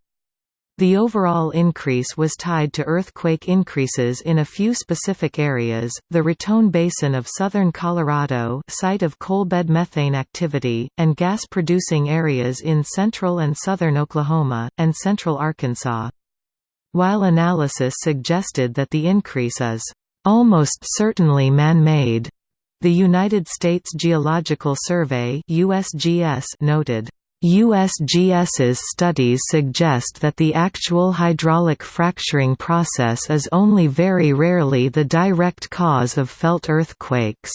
The overall increase was tied to earthquake increases in a few specific areas, the Raton Basin of southern Colorado site of coalbed methane activity, and gas-producing areas in central and southern Oklahoma, and central Arkansas. While analysis suggested that the increase is almost certainly man-made, the United States Geological Survey USGS noted USGS's studies suggest that the actual hydraulic fracturing process is only very rarely the direct cause of felt earthquakes.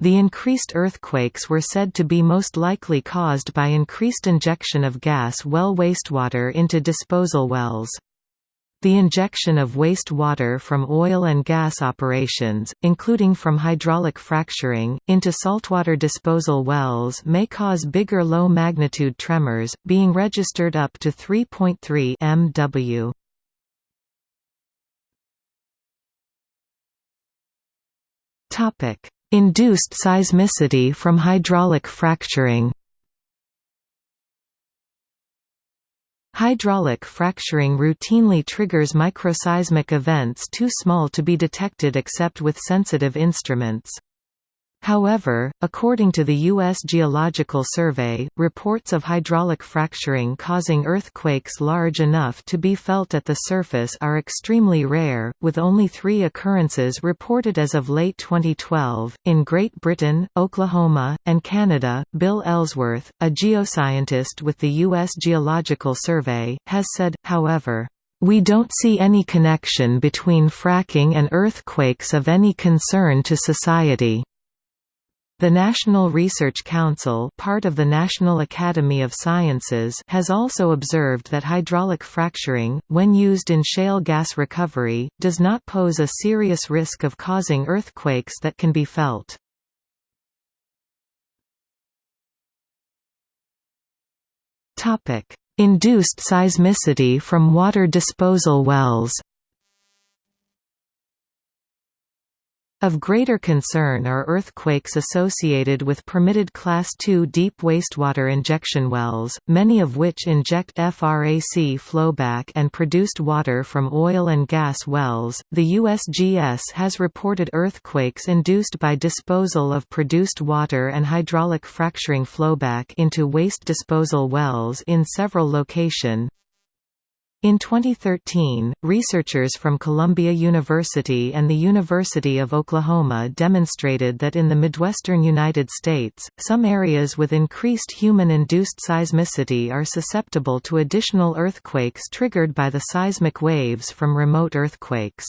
The increased earthquakes were said to be most likely caused by increased injection of gas well wastewater into disposal wells. The injection of waste water from oil and gas operations, including from hydraulic fracturing, into saltwater disposal wells may cause bigger low-magnitude tremors, being registered up to 3.3 MW. Induced seismicity from hydraulic fracturing Hydraulic fracturing routinely triggers microseismic events too small to be detected except with sensitive instruments. However, according to the U.S. Geological Survey, reports of hydraulic fracturing causing earthquakes large enough to be felt at the surface are extremely rare, with only three occurrences reported as of late 2012. In Great Britain, Oklahoma, and Canada, Bill Ellsworth, a geoscientist with the U.S. Geological Survey, has said, however, we don't see any connection between fracking and earthquakes of any concern to society. The National Research Council part of the National Academy of Sciences has also observed that hydraulic fracturing, when used in shale gas recovery, does not pose a serious risk of causing earthquakes that can be felt. Induced seismicity from water disposal wells Of greater concern are earthquakes associated with permitted Class II deep wastewater injection wells, many of which inject FRAC flowback and produced water from oil and gas wells. The USGS has reported earthquakes induced by disposal of produced water and hydraulic fracturing flowback into waste disposal wells in several locations. In 2013, researchers from Columbia University and the University of Oklahoma demonstrated that in the Midwestern United States, some areas with increased human-induced seismicity are susceptible to additional earthquakes triggered by the seismic waves from remote earthquakes.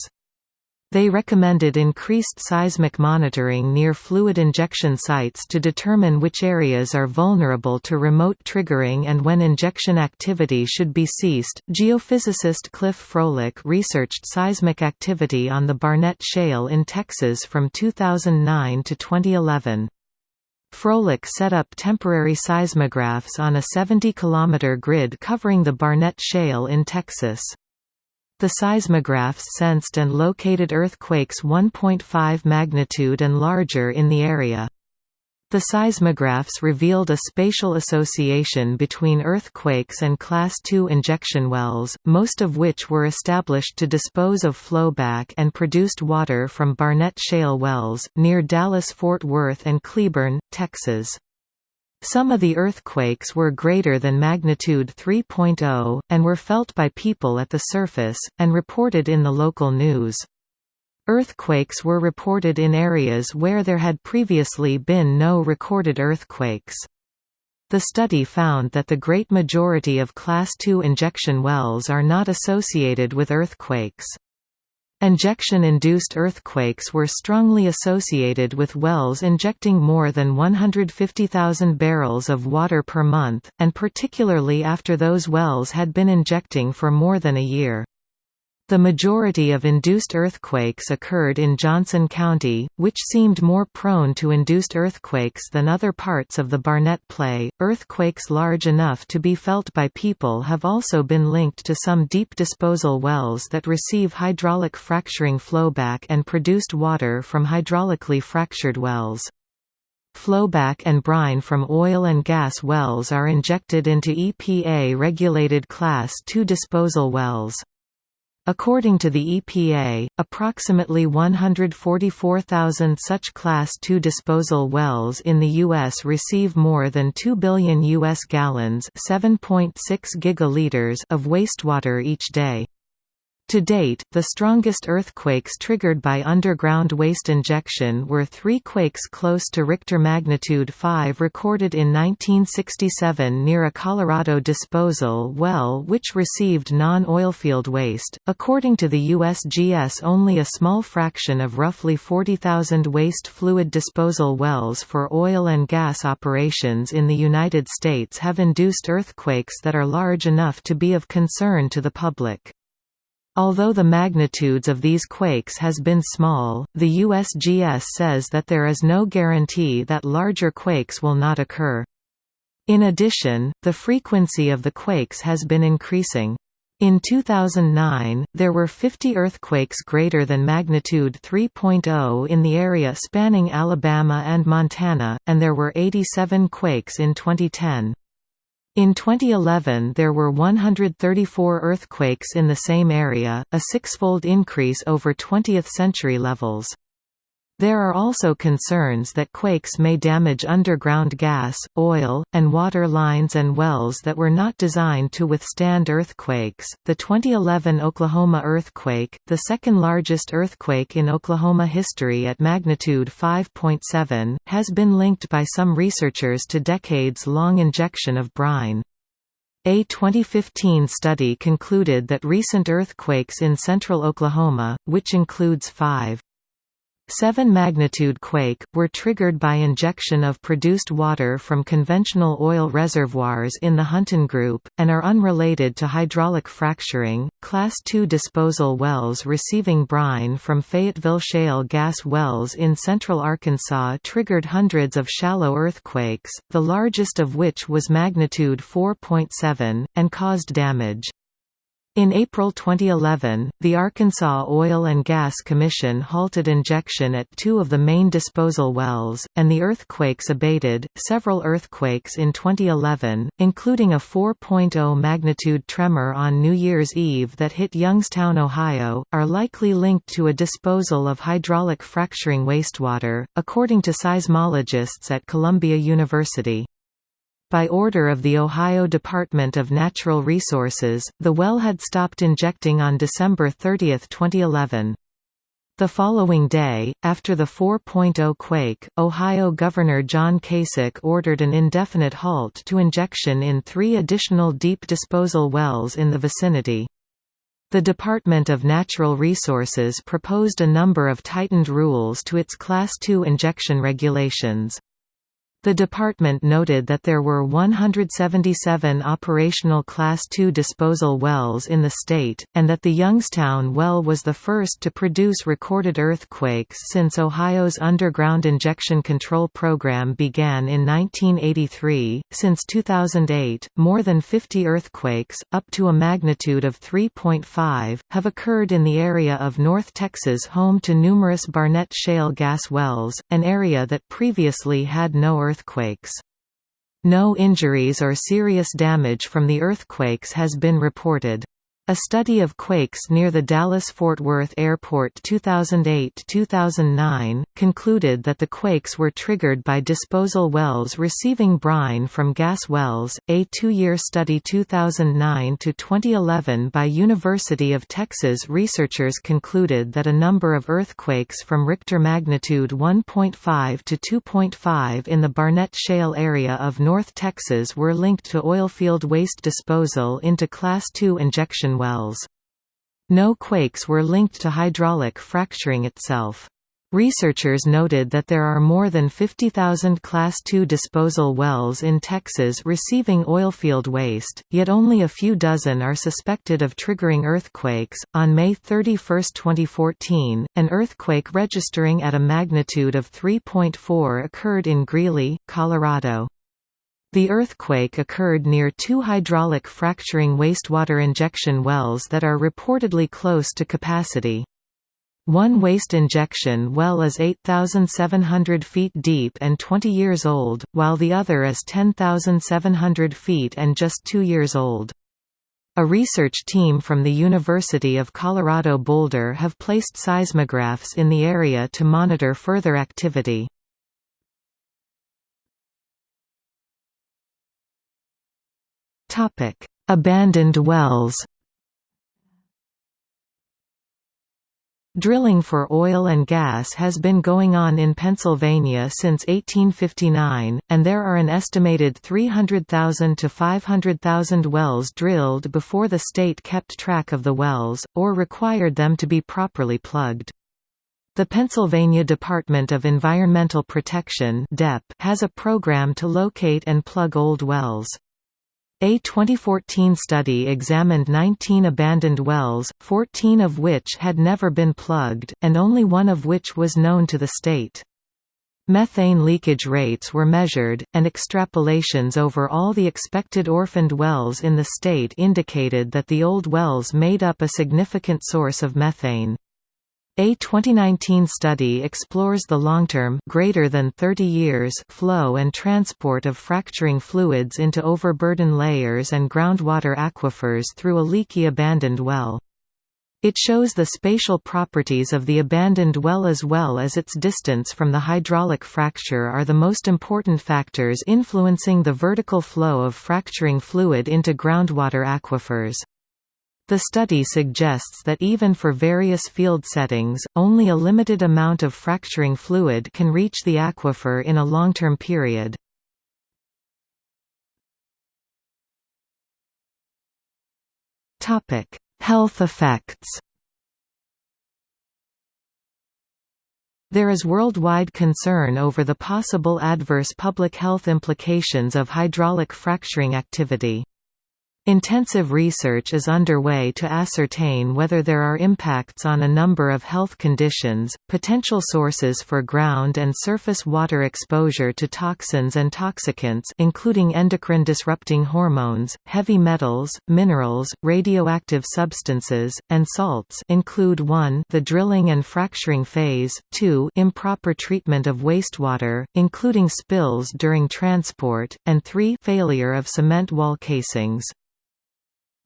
They recommended increased seismic monitoring near fluid injection sites to determine which areas are vulnerable to remote triggering and when injection activity should be ceased. Geophysicist Cliff Frohlich researched seismic activity on the Barnett Shale in Texas from 2009 to 2011. Frohlich set up temporary seismographs on a 70-kilometer grid covering the Barnett Shale in Texas. The seismographs sensed and located earthquakes 1.5 magnitude and larger in the area. The seismographs revealed a spatial association between earthquakes and Class II injection wells, most of which were established to dispose of flowback and produced water from Barnett Shale wells, near Dallas-Fort Worth and Cleburne, Texas. Some of the earthquakes were greater than magnitude 3.0, and were felt by people at the surface, and reported in the local news. Earthquakes were reported in areas where there had previously been no recorded earthquakes. The study found that the great majority of Class II injection wells are not associated with earthquakes. Injection-induced earthquakes were strongly associated with wells injecting more than 150,000 barrels of water per month, and particularly after those wells had been injecting for more than a year. The majority of induced earthquakes occurred in Johnson County, which seemed more prone to induced earthquakes than other parts of the Barnett Play. Earthquakes large enough to be felt by people have also been linked to some deep disposal wells that receive hydraulic fracturing flowback and produced water from hydraulically fractured wells. Flowback and brine from oil and gas wells are injected into EPA-regulated Class II disposal wells. According to the EPA, approximately 144,000 such Class II disposal wells in the U.S. receive more than 2 billion U.S. gallons 7.6 gigaliters of wastewater each day. To date, the strongest earthquakes triggered by underground waste injection were three quakes close to Richter magnitude 5 recorded in 1967 near a Colorado disposal well which received non-oilfield waste. According to the USGS, only a small fraction of roughly 40,000 waste fluid disposal wells for oil and gas operations in the United States have induced earthquakes that are large enough to be of concern to the public. Although the magnitudes of these quakes has been small, the USGS says that there is no guarantee that larger quakes will not occur. In addition, the frequency of the quakes has been increasing. In 2009, there were 50 earthquakes greater than magnitude 3.0 in the area spanning Alabama and Montana, and there were 87 quakes in 2010. In 2011 there were 134 earthquakes in the same area, a six-fold increase over 20th-century levels. There are also concerns that quakes may damage underground gas, oil, and water lines and wells that were not designed to withstand earthquakes. The 2011 Oklahoma earthquake, the second largest earthquake in Oklahoma history at magnitude 5.7, has been linked by some researchers to decades long injection of brine. A 2015 study concluded that recent earthquakes in central Oklahoma, which includes five 7 magnitude quake, were triggered by injection of produced water from conventional oil reservoirs in the Hunton Group, and are unrelated to hydraulic fracturing. Class II disposal wells receiving brine from Fayetteville shale gas wells in central Arkansas triggered hundreds of shallow earthquakes, the largest of which was magnitude 4.7, and caused damage. In April 2011, the Arkansas Oil and Gas Commission halted injection at two of the main disposal wells, and the earthquakes abated. Several earthquakes in 2011, including a 4.0 magnitude tremor on New Year's Eve that hit Youngstown, Ohio, are likely linked to a disposal of hydraulic fracturing wastewater, according to seismologists at Columbia University. By order of the Ohio Department of Natural Resources, the well had stopped injecting on December 30, 2011. The following day, after the 4.0 quake, Ohio Governor John Kasich ordered an indefinite halt to injection in three additional deep disposal wells in the vicinity. The Department of Natural Resources proposed a number of tightened rules to its Class II injection regulations. The department noted that there were 177 operational Class II disposal wells in the state, and that the Youngstown well was the first to produce recorded earthquakes since Ohio's underground injection control program began in 1983. Since 2008, more than 50 earthquakes, up to a magnitude of 3.5, have occurred in the area of North Texas home to numerous Barnett shale gas wells, an area that previously had no earthquakes earthquakes. No injuries or serious damage from the earthquakes has been reported. A study of quakes near the Dallas-Fort Worth Airport 2008-2009, concluded that the quakes were triggered by disposal wells receiving brine from gas wells. A two-year study 2009-2011 by University of Texas researchers concluded that a number of earthquakes from Richter magnitude 1.5 to 2.5 in the Barnett Shale area of North Texas were linked to oilfield waste disposal into Class II injection wells. No quakes were linked to hydraulic fracturing itself. Researchers noted that there are more than 50,000 Class II disposal wells in Texas receiving oilfield waste, yet only a few dozen are suspected of triggering earthquakes. On May 31, 2014, an earthquake registering at a magnitude of 3.4 occurred in Greeley, Colorado. The earthquake occurred near two hydraulic fracturing wastewater injection wells that are reportedly close to capacity. One waste injection well is 8,700 feet deep and 20 years old, while the other is 10,700 feet and just two years old. A research team from the University of Colorado Boulder have placed seismographs in the area to monitor further activity. Topic: Abandoned wells. Drilling for oil and gas has been going on in Pennsylvania since 1859, and there are an estimated 300,000 to 500,000 wells drilled before the state kept track of the wells, or required them to be properly plugged. The Pennsylvania Department of Environmental Protection has a program to locate and plug old wells. A 2014 study examined 19 abandoned wells, 14 of which had never been plugged, and only one of which was known to the state. Methane leakage rates were measured, and extrapolations over all the expected orphaned wells in the state indicated that the old wells made up a significant source of methane. A 2019 study explores the long-term greater than 30 years flow and transport of fracturing fluids into overburden layers and groundwater aquifers through a leaky abandoned well. It shows the spatial properties of the abandoned well as well as its distance from the hydraulic fracture are the most important factors influencing the vertical flow of fracturing fluid into groundwater aquifers. The study suggests that even for various field settings, only a limited amount of fracturing fluid can reach the aquifer in a long-term period. Health effects There is worldwide concern over the possible adverse public health implications of hydraulic fracturing activity. Intensive research is underway to ascertain whether there are impacts on a number of health conditions, potential sources for ground and surface water exposure to toxins and toxicants including endocrine-disrupting hormones, heavy metals, minerals, radioactive substances, and salts include 1 the drilling and fracturing phase, 2 improper treatment of wastewater, including spills during transport, and 3 failure of cement wall casings.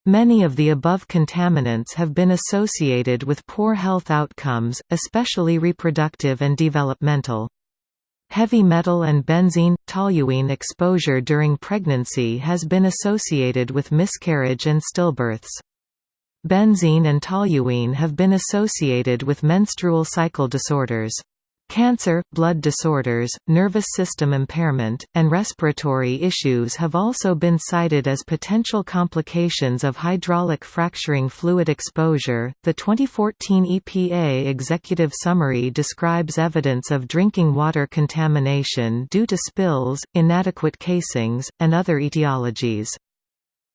Many of the above contaminants have been associated with poor health outcomes, especially reproductive and developmental. Heavy metal and benzene toluene exposure during pregnancy has been associated with miscarriage and stillbirths. Benzene and toluene have been associated with menstrual cycle disorders. Cancer, blood disorders, nervous system impairment, and respiratory issues have also been cited as potential complications of hydraulic fracturing fluid exposure. The 2014 EPA Executive Summary describes evidence of drinking water contamination due to spills, inadequate casings, and other etiologies.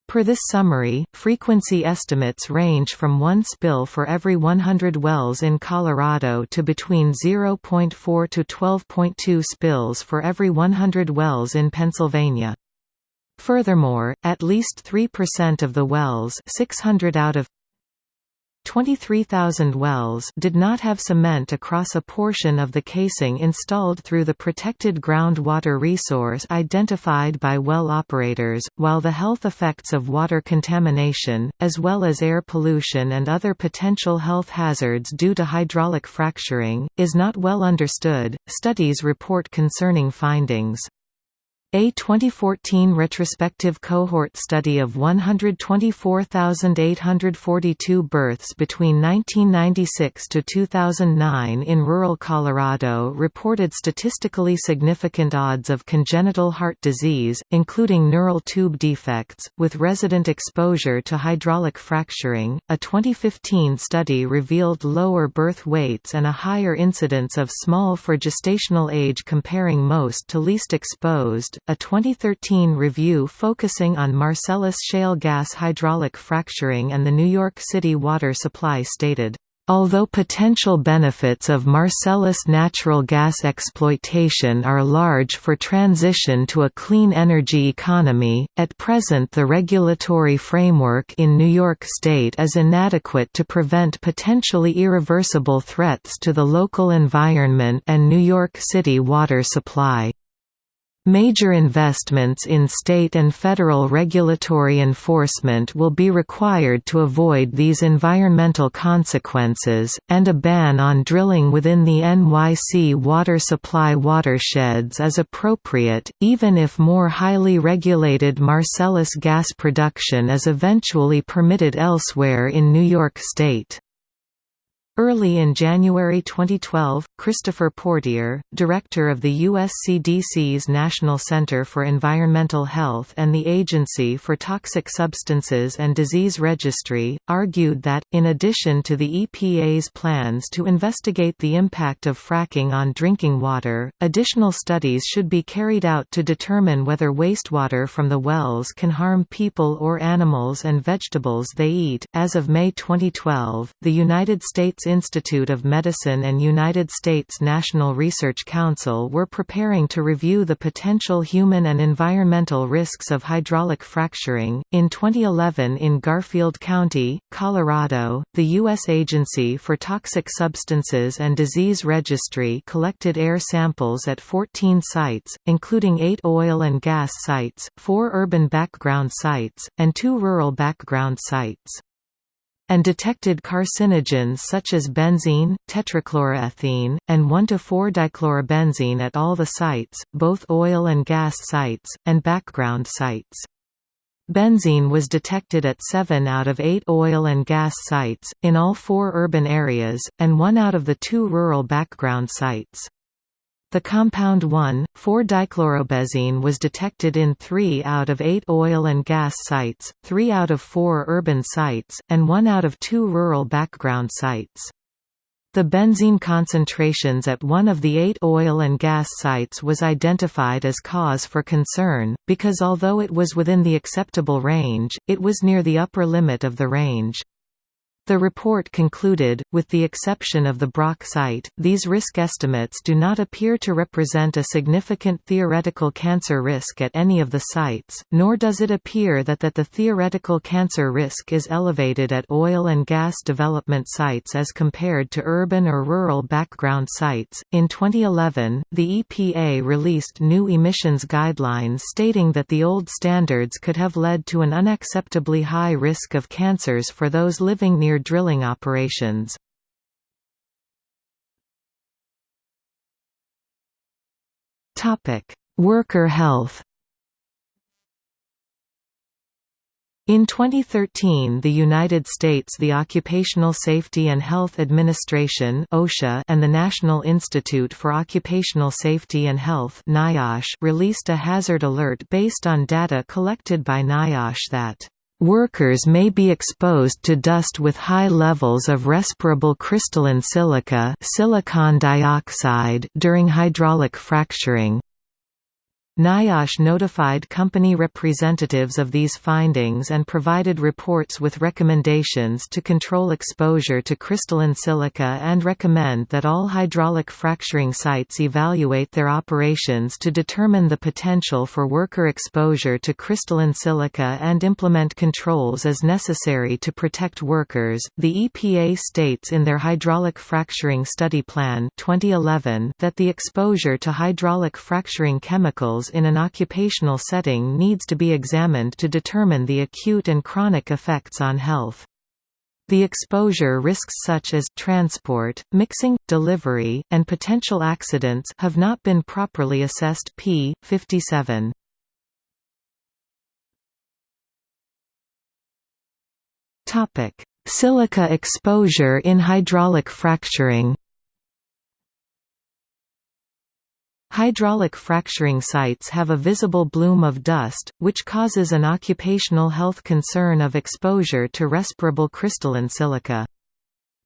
Per this summary, frequency estimates range from one spill for every 100 wells in Colorado to between 0.4 to 12.2 spills for every 100 wells in Pennsylvania. Furthermore, at least 3% of the wells 600 out of 23,000 wells did not have cement across a portion of the casing installed through the protected groundwater resource identified by well operators, while the health effects of water contamination, as well as air pollution and other potential health hazards due to hydraulic fracturing, is not well understood. Studies report concerning findings. A 2014 retrospective cohort study of 124,842 births between 1996 to 2009 in rural Colorado reported statistically significant odds of congenital heart disease, including neural tube defects, with resident exposure to hydraulic fracturing. A 2015 study revealed lower birth weights and a higher incidence of small for gestational age comparing most to least exposed a 2013 review focusing on Marcellus shale gas hydraulic fracturing and the New York City water supply stated, Although potential benefits of Marcellus natural gas exploitation are large for transition to a clean energy economy, at present the regulatory framework in New York State is inadequate to prevent potentially irreversible threats to the local environment and New York City water supply. Major investments in state and federal regulatory enforcement will be required to avoid these environmental consequences, and a ban on drilling within the NYC water supply watersheds is appropriate, even if more highly regulated Marcellus gas production is eventually permitted elsewhere in New York State. Early in January 2012, Christopher Portier, director of the U.S. CDC's National Center for Environmental Health and the Agency for Toxic Substances and Disease Registry, argued that, in addition to the EPA's plans to investigate the impact of fracking on drinking water, additional studies should be carried out to determine whether wastewater from the wells can harm people or animals and vegetables they eat. As of May 2012, the United States Institute of Medicine and United States National Research Council were preparing to review the potential human and environmental risks of hydraulic fracturing. In 2011, in Garfield County, Colorado, the U.S. Agency for Toxic Substances and Disease Registry collected air samples at 14 sites, including eight oil and gas sites, four urban background sites, and two rural background sites and detected carcinogens such as benzene, tetrachloroethene, and 1,4-dichlorobenzene at all the sites, both oil and gas sites, and background sites. Benzene was detected at 7 out of 8 oil and gas sites, in all four urban areas, and 1 out of the two rural background sites. The compound 1,4-dichlorobenzene was detected in 3 out of 8 oil and gas sites, 3 out of 4 urban sites, and 1 out of 2 rural background sites. The benzene concentrations at one of the eight oil and gas sites was identified as cause for concern, because although it was within the acceptable range, it was near the upper limit of the range. The report concluded, with the exception of the Brock site, these risk estimates do not appear to represent a significant theoretical cancer risk at any of the sites, nor does it appear that, that the theoretical cancer risk is elevated at oil and gas development sites as compared to urban or rural background sites. In 2011, the EPA released new emissions guidelines stating that the old standards could have led to an unacceptably high risk of cancers for those living near drilling operations. Worker health In 2013 the United States the Occupational Safety and Health Administration OSHA and the National Institute for Occupational Safety and Health NIOSH released a hazard alert based on data collected by NIOSH that Workers may be exposed to dust with high levels of respirable crystalline silica silicon dioxide during hydraulic fracturing. NIOSH notified company representatives of these findings and provided reports with recommendations to control exposure to crystalline silica and recommend that all hydraulic fracturing sites evaluate their operations to determine the potential for worker exposure to crystalline silica and implement controls as necessary to protect workers. The EPA states in their hydraulic fracturing study plan 2011 that the exposure to hydraulic fracturing chemicals in an occupational setting needs to be examined to determine the acute and chronic effects on health. The exposure risks such as transport, mixing, delivery, and potential accidents have not been properly assessed p. 57. Silica exposure in hydraulic fracturing Hydraulic fracturing sites have a visible bloom of dust, which causes an occupational health concern of exposure to respirable crystalline silica.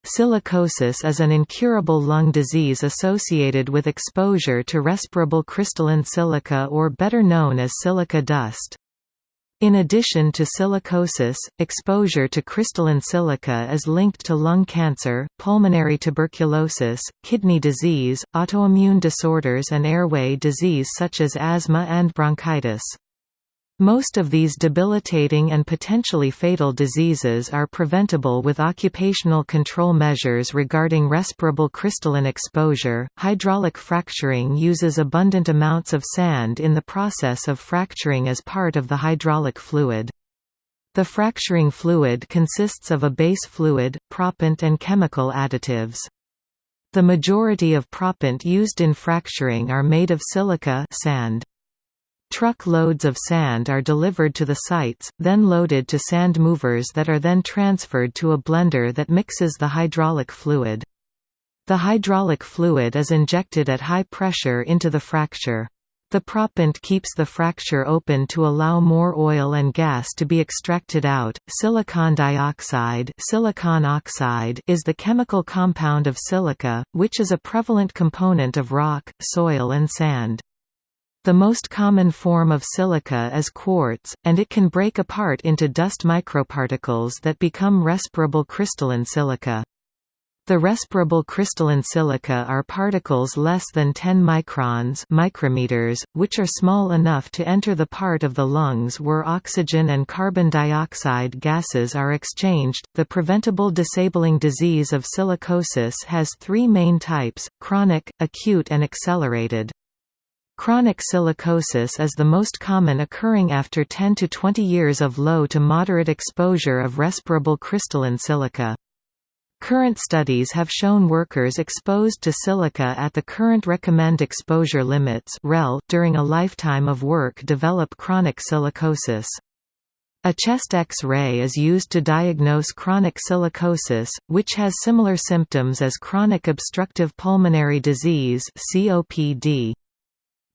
Silicosis is an incurable lung disease associated with exposure to respirable crystalline silica or better known as silica dust. In addition to silicosis, exposure to crystalline silica is linked to lung cancer, pulmonary tuberculosis, kidney disease, autoimmune disorders and airway disease such as asthma and bronchitis. Most of these debilitating and potentially fatal diseases are preventable with occupational control measures regarding respirable crystalline exposure. Hydraulic fracturing uses abundant amounts of sand in the process of fracturing as part of the hydraulic fluid. The fracturing fluid consists of a base fluid, proppant and chemical additives. The majority of proppant used in fracturing are made of silica sand. Truck loads of sand are delivered to the sites, then loaded to sand movers that are then transferred to a blender that mixes the hydraulic fluid. The hydraulic fluid is injected at high pressure into the fracture. The proppant keeps the fracture open to allow more oil and gas to be extracted out. Silicon dioxide, silicon oxide is the chemical compound of silica, which is a prevalent component of rock, soil and sand. The most common form of silica is quartz, and it can break apart into dust microparticles that become respirable crystalline silica. The respirable crystalline silica are particles less than 10 microns micrometers, which are small enough to enter the part of the lungs where oxygen and carbon dioxide gases are exchanged. The preventable disabling disease of silicosis has three main types, chronic, acute and accelerated. Chronic silicosis is the most common occurring after 10 to 20 years of low to moderate exposure of respirable crystalline silica. Current studies have shown workers exposed to silica at the current recommend exposure limits during a lifetime of work develop chronic silicosis. A chest X-ray is used to diagnose chronic silicosis, which has similar symptoms as chronic obstructive pulmonary disease COPD.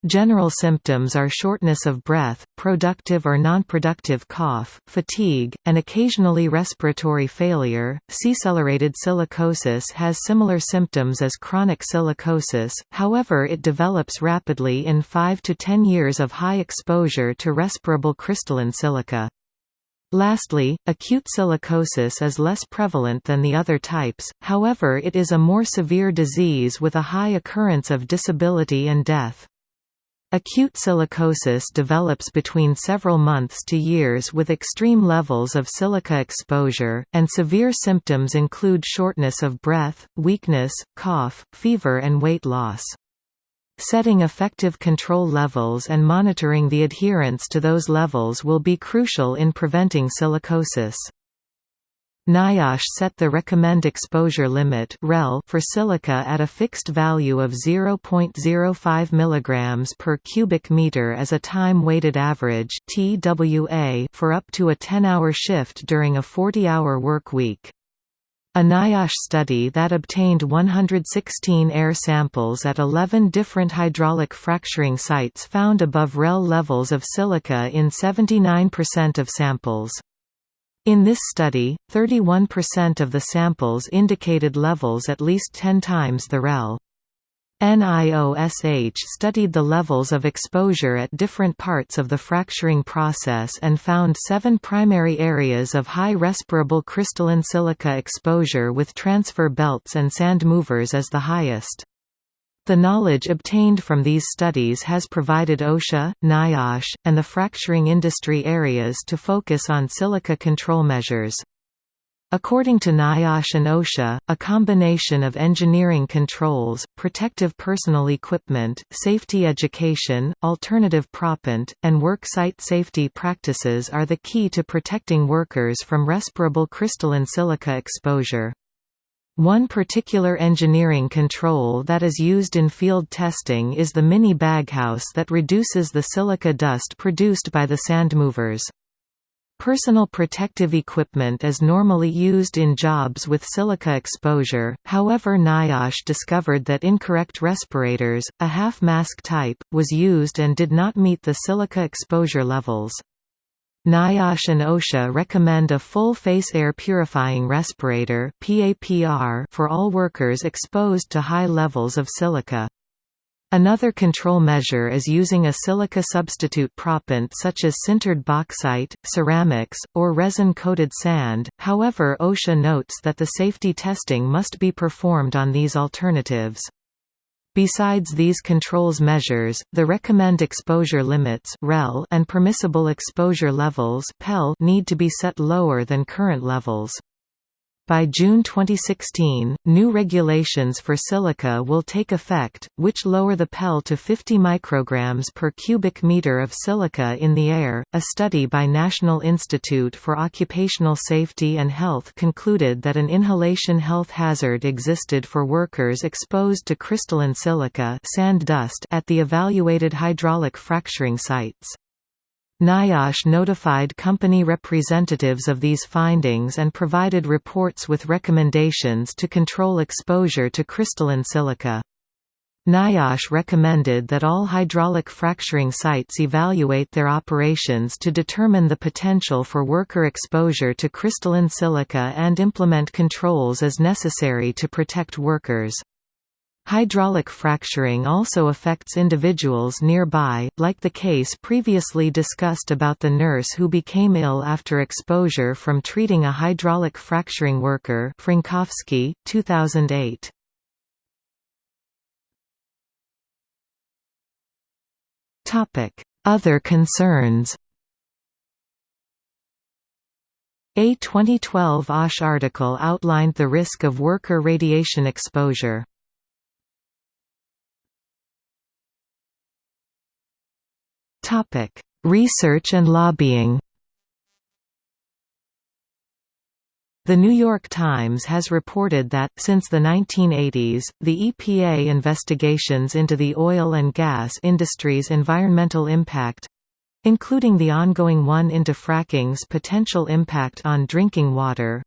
General symptoms are shortness of breath, productive or non-productive cough, fatigue, and occasionally respiratory failure. Accelerated silicosis has similar symptoms as chronic silicosis, however it develops rapidly in 5 to 10 years of high exposure to respirable crystalline silica. Lastly, acute silicosis is less prevalent than the other types, however it is a more severe disease with a high occurrence of disability and death. Acute silicosis develops between several months to years with extreme levels of silica exposure, and severe symptoms include shortness of breath, weakness, cough, fever and weight loss. Setting effective control levels and monitoring the adherence to those levels will be crucial in preventing silicosis. NIOSH set the recommend exposure limit for silica at a fixed value of 0.05 mg per cubic meter as a time-weighted average for up to a 10-hour shift during a 40-hour work week. A NIOSH study that obtained 116 air samples at 11 different hydraulic fracturing sites found above REL levels of silica in 79% of samples. In this study, 31% of the samples indicated levels at least 10 times the REL. NIOSH studied the levels of exposure at different parts of the fracturing process and found seven primary areas of high respirable crystalline silica exposure with transfer belts and sand movers as the highest. The knowledge obtained from these studies has provided OSHA, NIOSH, and the fracturing industry areas to focus on silica control measures. According to NIOSH and OSHA, a combination of engineering controls, protective personal equipment, safety education, alternative proppant, and work site safety practices are the key to protecting workers from respirable crystalline silica exposure. One particular engineering control that is used in field testing is the mini baghouse that reduces the silica dust produced by the sand movers. Personal protective equipment is normally used in jobs with silica exposure, however NIOSH discovered that incorrect respirators, a half-mask type, was used and did not meet the silica exposure levels. NIOSH and OSHA recommend a full-face air purifying respirator for all workers exposed to high levels of silica. Another control measure is using a silica substitute proppant such as sintered bauxite, ceramics, or resin-coated sand, however OSHA notes that the safety testing must be performed on these alternatives. Besides these controls measures, the recommend exposure limits and permissible exposure levels need to be set lower than current levels. By June 2016, new regulations for silica will take effect, which lower the PEL to 50 micrograms per cubic meter of silica in the air. A study by National Institute for Occupational Safety and Health concluded that an inhalation health hazard existed for workers exposed to crystalline silica sand dust at the evaluated hydraulic fracturing sites. NIOSH notified company representatives of these findings and provided reports with recommendations to control exposure to crystalline silica. NIOSH recommended that all hydraulic fracturing sites evaluate their operations to determine the potential for worker exposure to crystalline silica and implement controls as necessary to protect workers. Hydraulic fracturing also affects individuals nearby, like the case previously discussed about the nurse who became ill after exposure from treating a hydraulic fracturing worker Frankowski, 2008. Other concerns A 2012 OSH article outlined the risk of worker radiation exposure. Topic: Research and lobbying. The New York Times has reported that, since the 1980s, the EPA investigations into the oil and gas industry's environmental impact—including the ongoing one into fracking's potential impact on drinking water,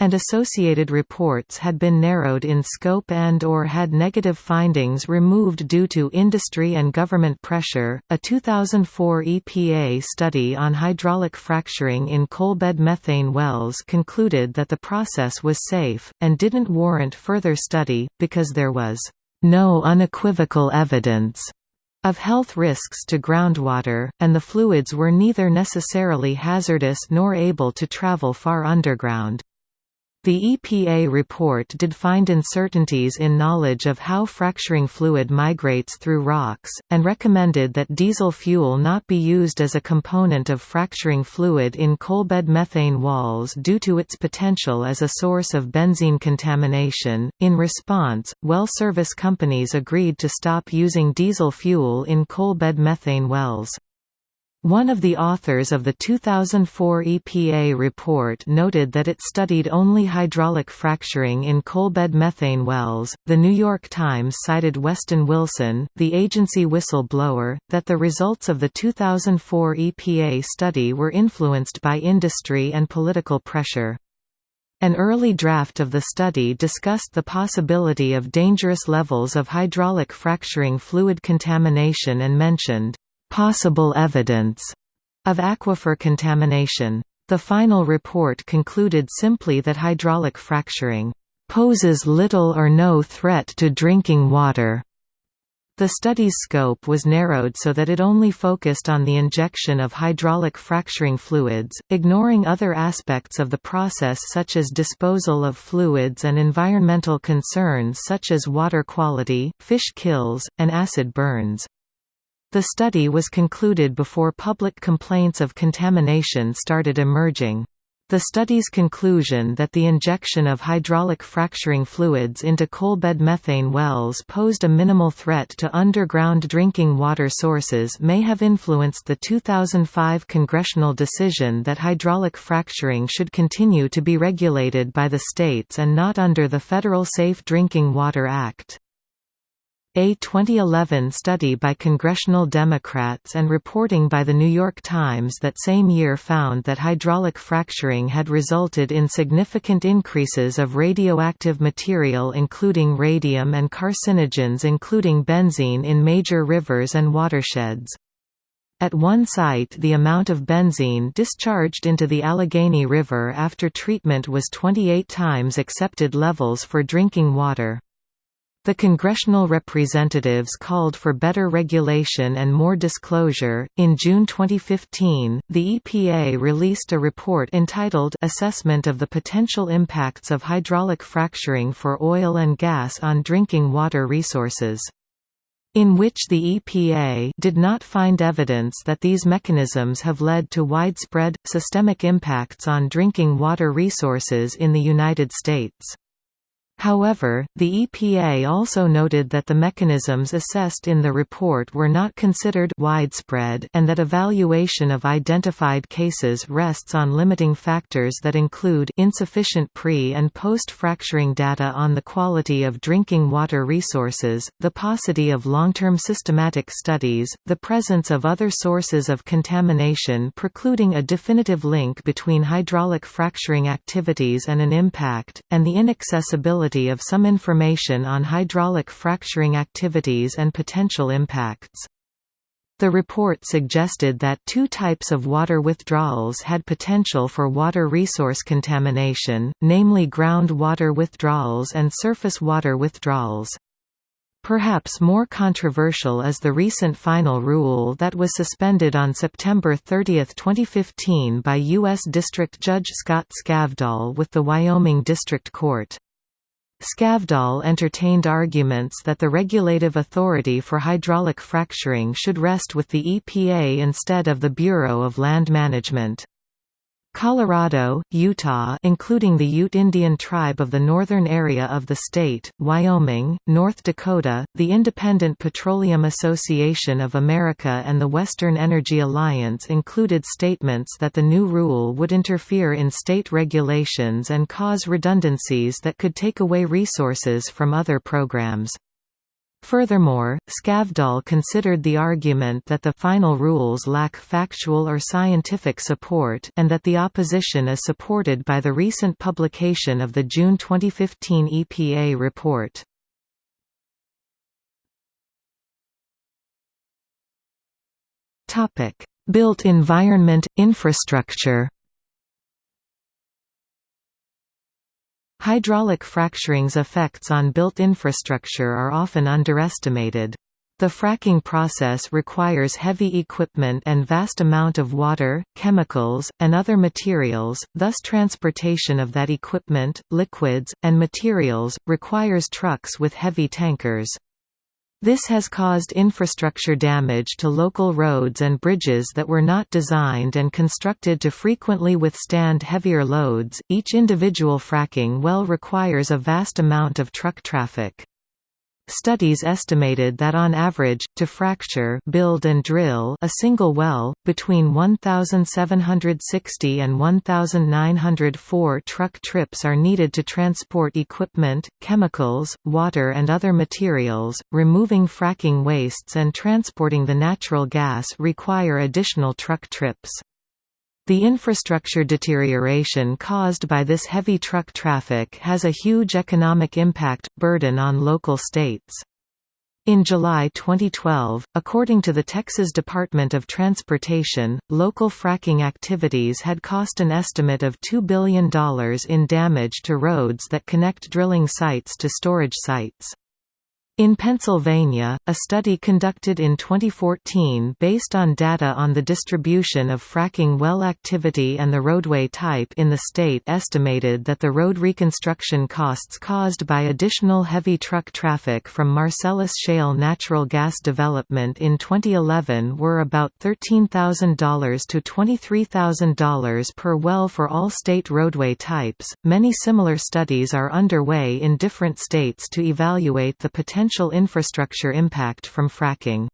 and associated reports had been narrowed in scope and or had negative findings removed due to industry and government pressure. A 2004 EPA study on hydraulic fracturing in coalbed methane wells concluded that the process was safe and didn't warrant further study because there was no unequivocal evidence of health risks to groundwater, and the fluids were neither necessarily hazardous nor able to travel far underground. The EPA report did find uncertainties in knowledge of how fracturing fluid migrates through rocks, and recommended that diesel fuel not be used as a component of fracturing fluid in coalbed methane walls due to its potential as a source of benzene contamination. In response, well service companies agreed to stop using diesel fuel in coalbed methane wells. One of the authors of the 2004 EPA report noted that it studied only hydraulic fracturing in coalbed methane wells. The New York Times cited Weston Wilson, the agency whistleblower, that the results of the 2004 EPA study were influenced by industry and political pressure. An early draft of the study discussed the possibility of dangerous levels of hydraulic fracturing fluid contamination and mentioned possible evidence of aquifer contamination. The final report concluded simply that hydraulic fracturing poses little or no threat to drinking water. The study's scope was narrowed so that it only focused on the injection of hydraulic fracturing fluids, ignoring other aspects of the process such as disposal of fluids and environmental concerns such as water quality, fish kills, and acid burns. The study was concluded before public complaints of contamination started emerging. The study's conclusion that the injection of hydraulic fracturing fluids into coalbed methane wells posed a minimal threat to underground drinking water sources may have influenced the 2005 congressional decision that hydraulic fracturing should continue to be regulated by the states and not under the Federal Safe Drinking Water Act. A 2011 study by congressional Democrats and reporting by The New York Times that same year found that hydraulic fracturing had resulted in significant increases of radioactive material including radium and carcinogens including benzene in major rivers and watersheds. At one site the amount of benzene discharged into the Allegheny River after treatment was 28 times accepted levels for drinking water. The congressional representatives called for better regulation and more disclosure. In June 2015, the EPA released a report entitled Assessment of the Potential Impacts of Hydraulic Fracturing for Oil and Gas on Drinking Water Resources in which the EPA did not find evidence that these mechanisms have led to widespread, systemic impacts on drinking water resources in the United States. However, the EPA also noted that the mechanisms assessed in the report were not considered widespread and that evaluation of identified cases rests on limiting factors that include insufficient pre- and post-fracturing data on the quality of drinking water resources, the paucity of long-term systematic studies, the presence of other sources of contamination precluding a definitive link between hydraulic fracturing activities and an impact, and the inaccessibility of some information on hydraulic fracturing activities and potential impacts. The report suggested that two types of water withdrawals had potential for water resource contamination, namely groundwater withdrawals and surface water withdrawals. Perhaps more controversial is the recent final rule that was suspended on September 30, 2015 by U.S. District Judge Scott Skavdahl with the Wyoming District Court. Skavdahl entertained arguments that the regulative authority for hydraulic fracturing should rest with the EPA instead of the Bureau of Land Management. Colorado, Utah including the Ute Indian tribe of the northern area of the state, Wyoming, North Dakota, the Independent Petroleum Association of America and the Western Energy Alliance included statements that the new rule would interfere in state regulations and cause redundancies that could take away resources from other programs. Furthermore, Skavdahl considered the argument that the final rules lack factual or scientific support and that the opposition is supported by the recent publication of the June 2015 EPA report. Built environment, infrastructure Hydraulic fracturing's effects on built infrastructure are often underestimated. The fracking process requires heavy equipment and vast amount of water, chemicals, and other materials, thus transportation of that equipment, liquids, and materials, requires trucks with heavy tankers. This has caused infrastructure damage to local roads and bridges that were not designed and constructed to frequently withstand heavier loads. Each individual fracking well requires a vast amount of truck traffic. Studies estimated that on average, to fracture build and drill a single well, between 1,760 and 1,904 truck trips are needed to transport equipment, chemicals, water and other materials. Removing fracking wastes and transporting the natural gas require additional truck trips. The infrastructure deterioration caused by this heavy truck traffic has a huge economic impact, burden on local states. In July 2012, according to the Texas Department of Transportation, local fracking activities had cost an estimate of $2 billion in damage to roads that connect drilling sites to storage sites. In Pennsylvania, a study conducted in 2014 based on data on the distribution of fracking well activity and the roadway type in the state estimated that the road reconstruction costs caused by additional heavy truck traffic from Marcellus Shale natural gas development in 2011 were about $13,000 to $23,000 per well for all state roadway types. Many similar studies are underway in different states to evaluate the potential potential infrastructure impact from fracking.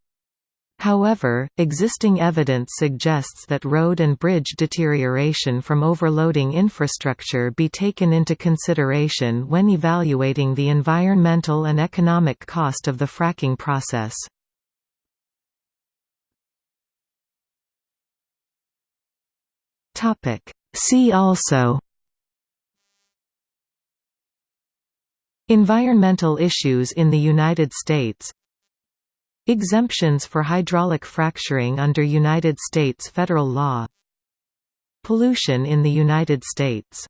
However, existing evidence suggests that road and bridge deterioration from overloading infrastructure be taken into consideration when evaluating the environmental and economic cost of the fracking process. See also Environmental issues in the United States. Exemptions for hydraulic fracturing under United States federal law. Pollution in the United States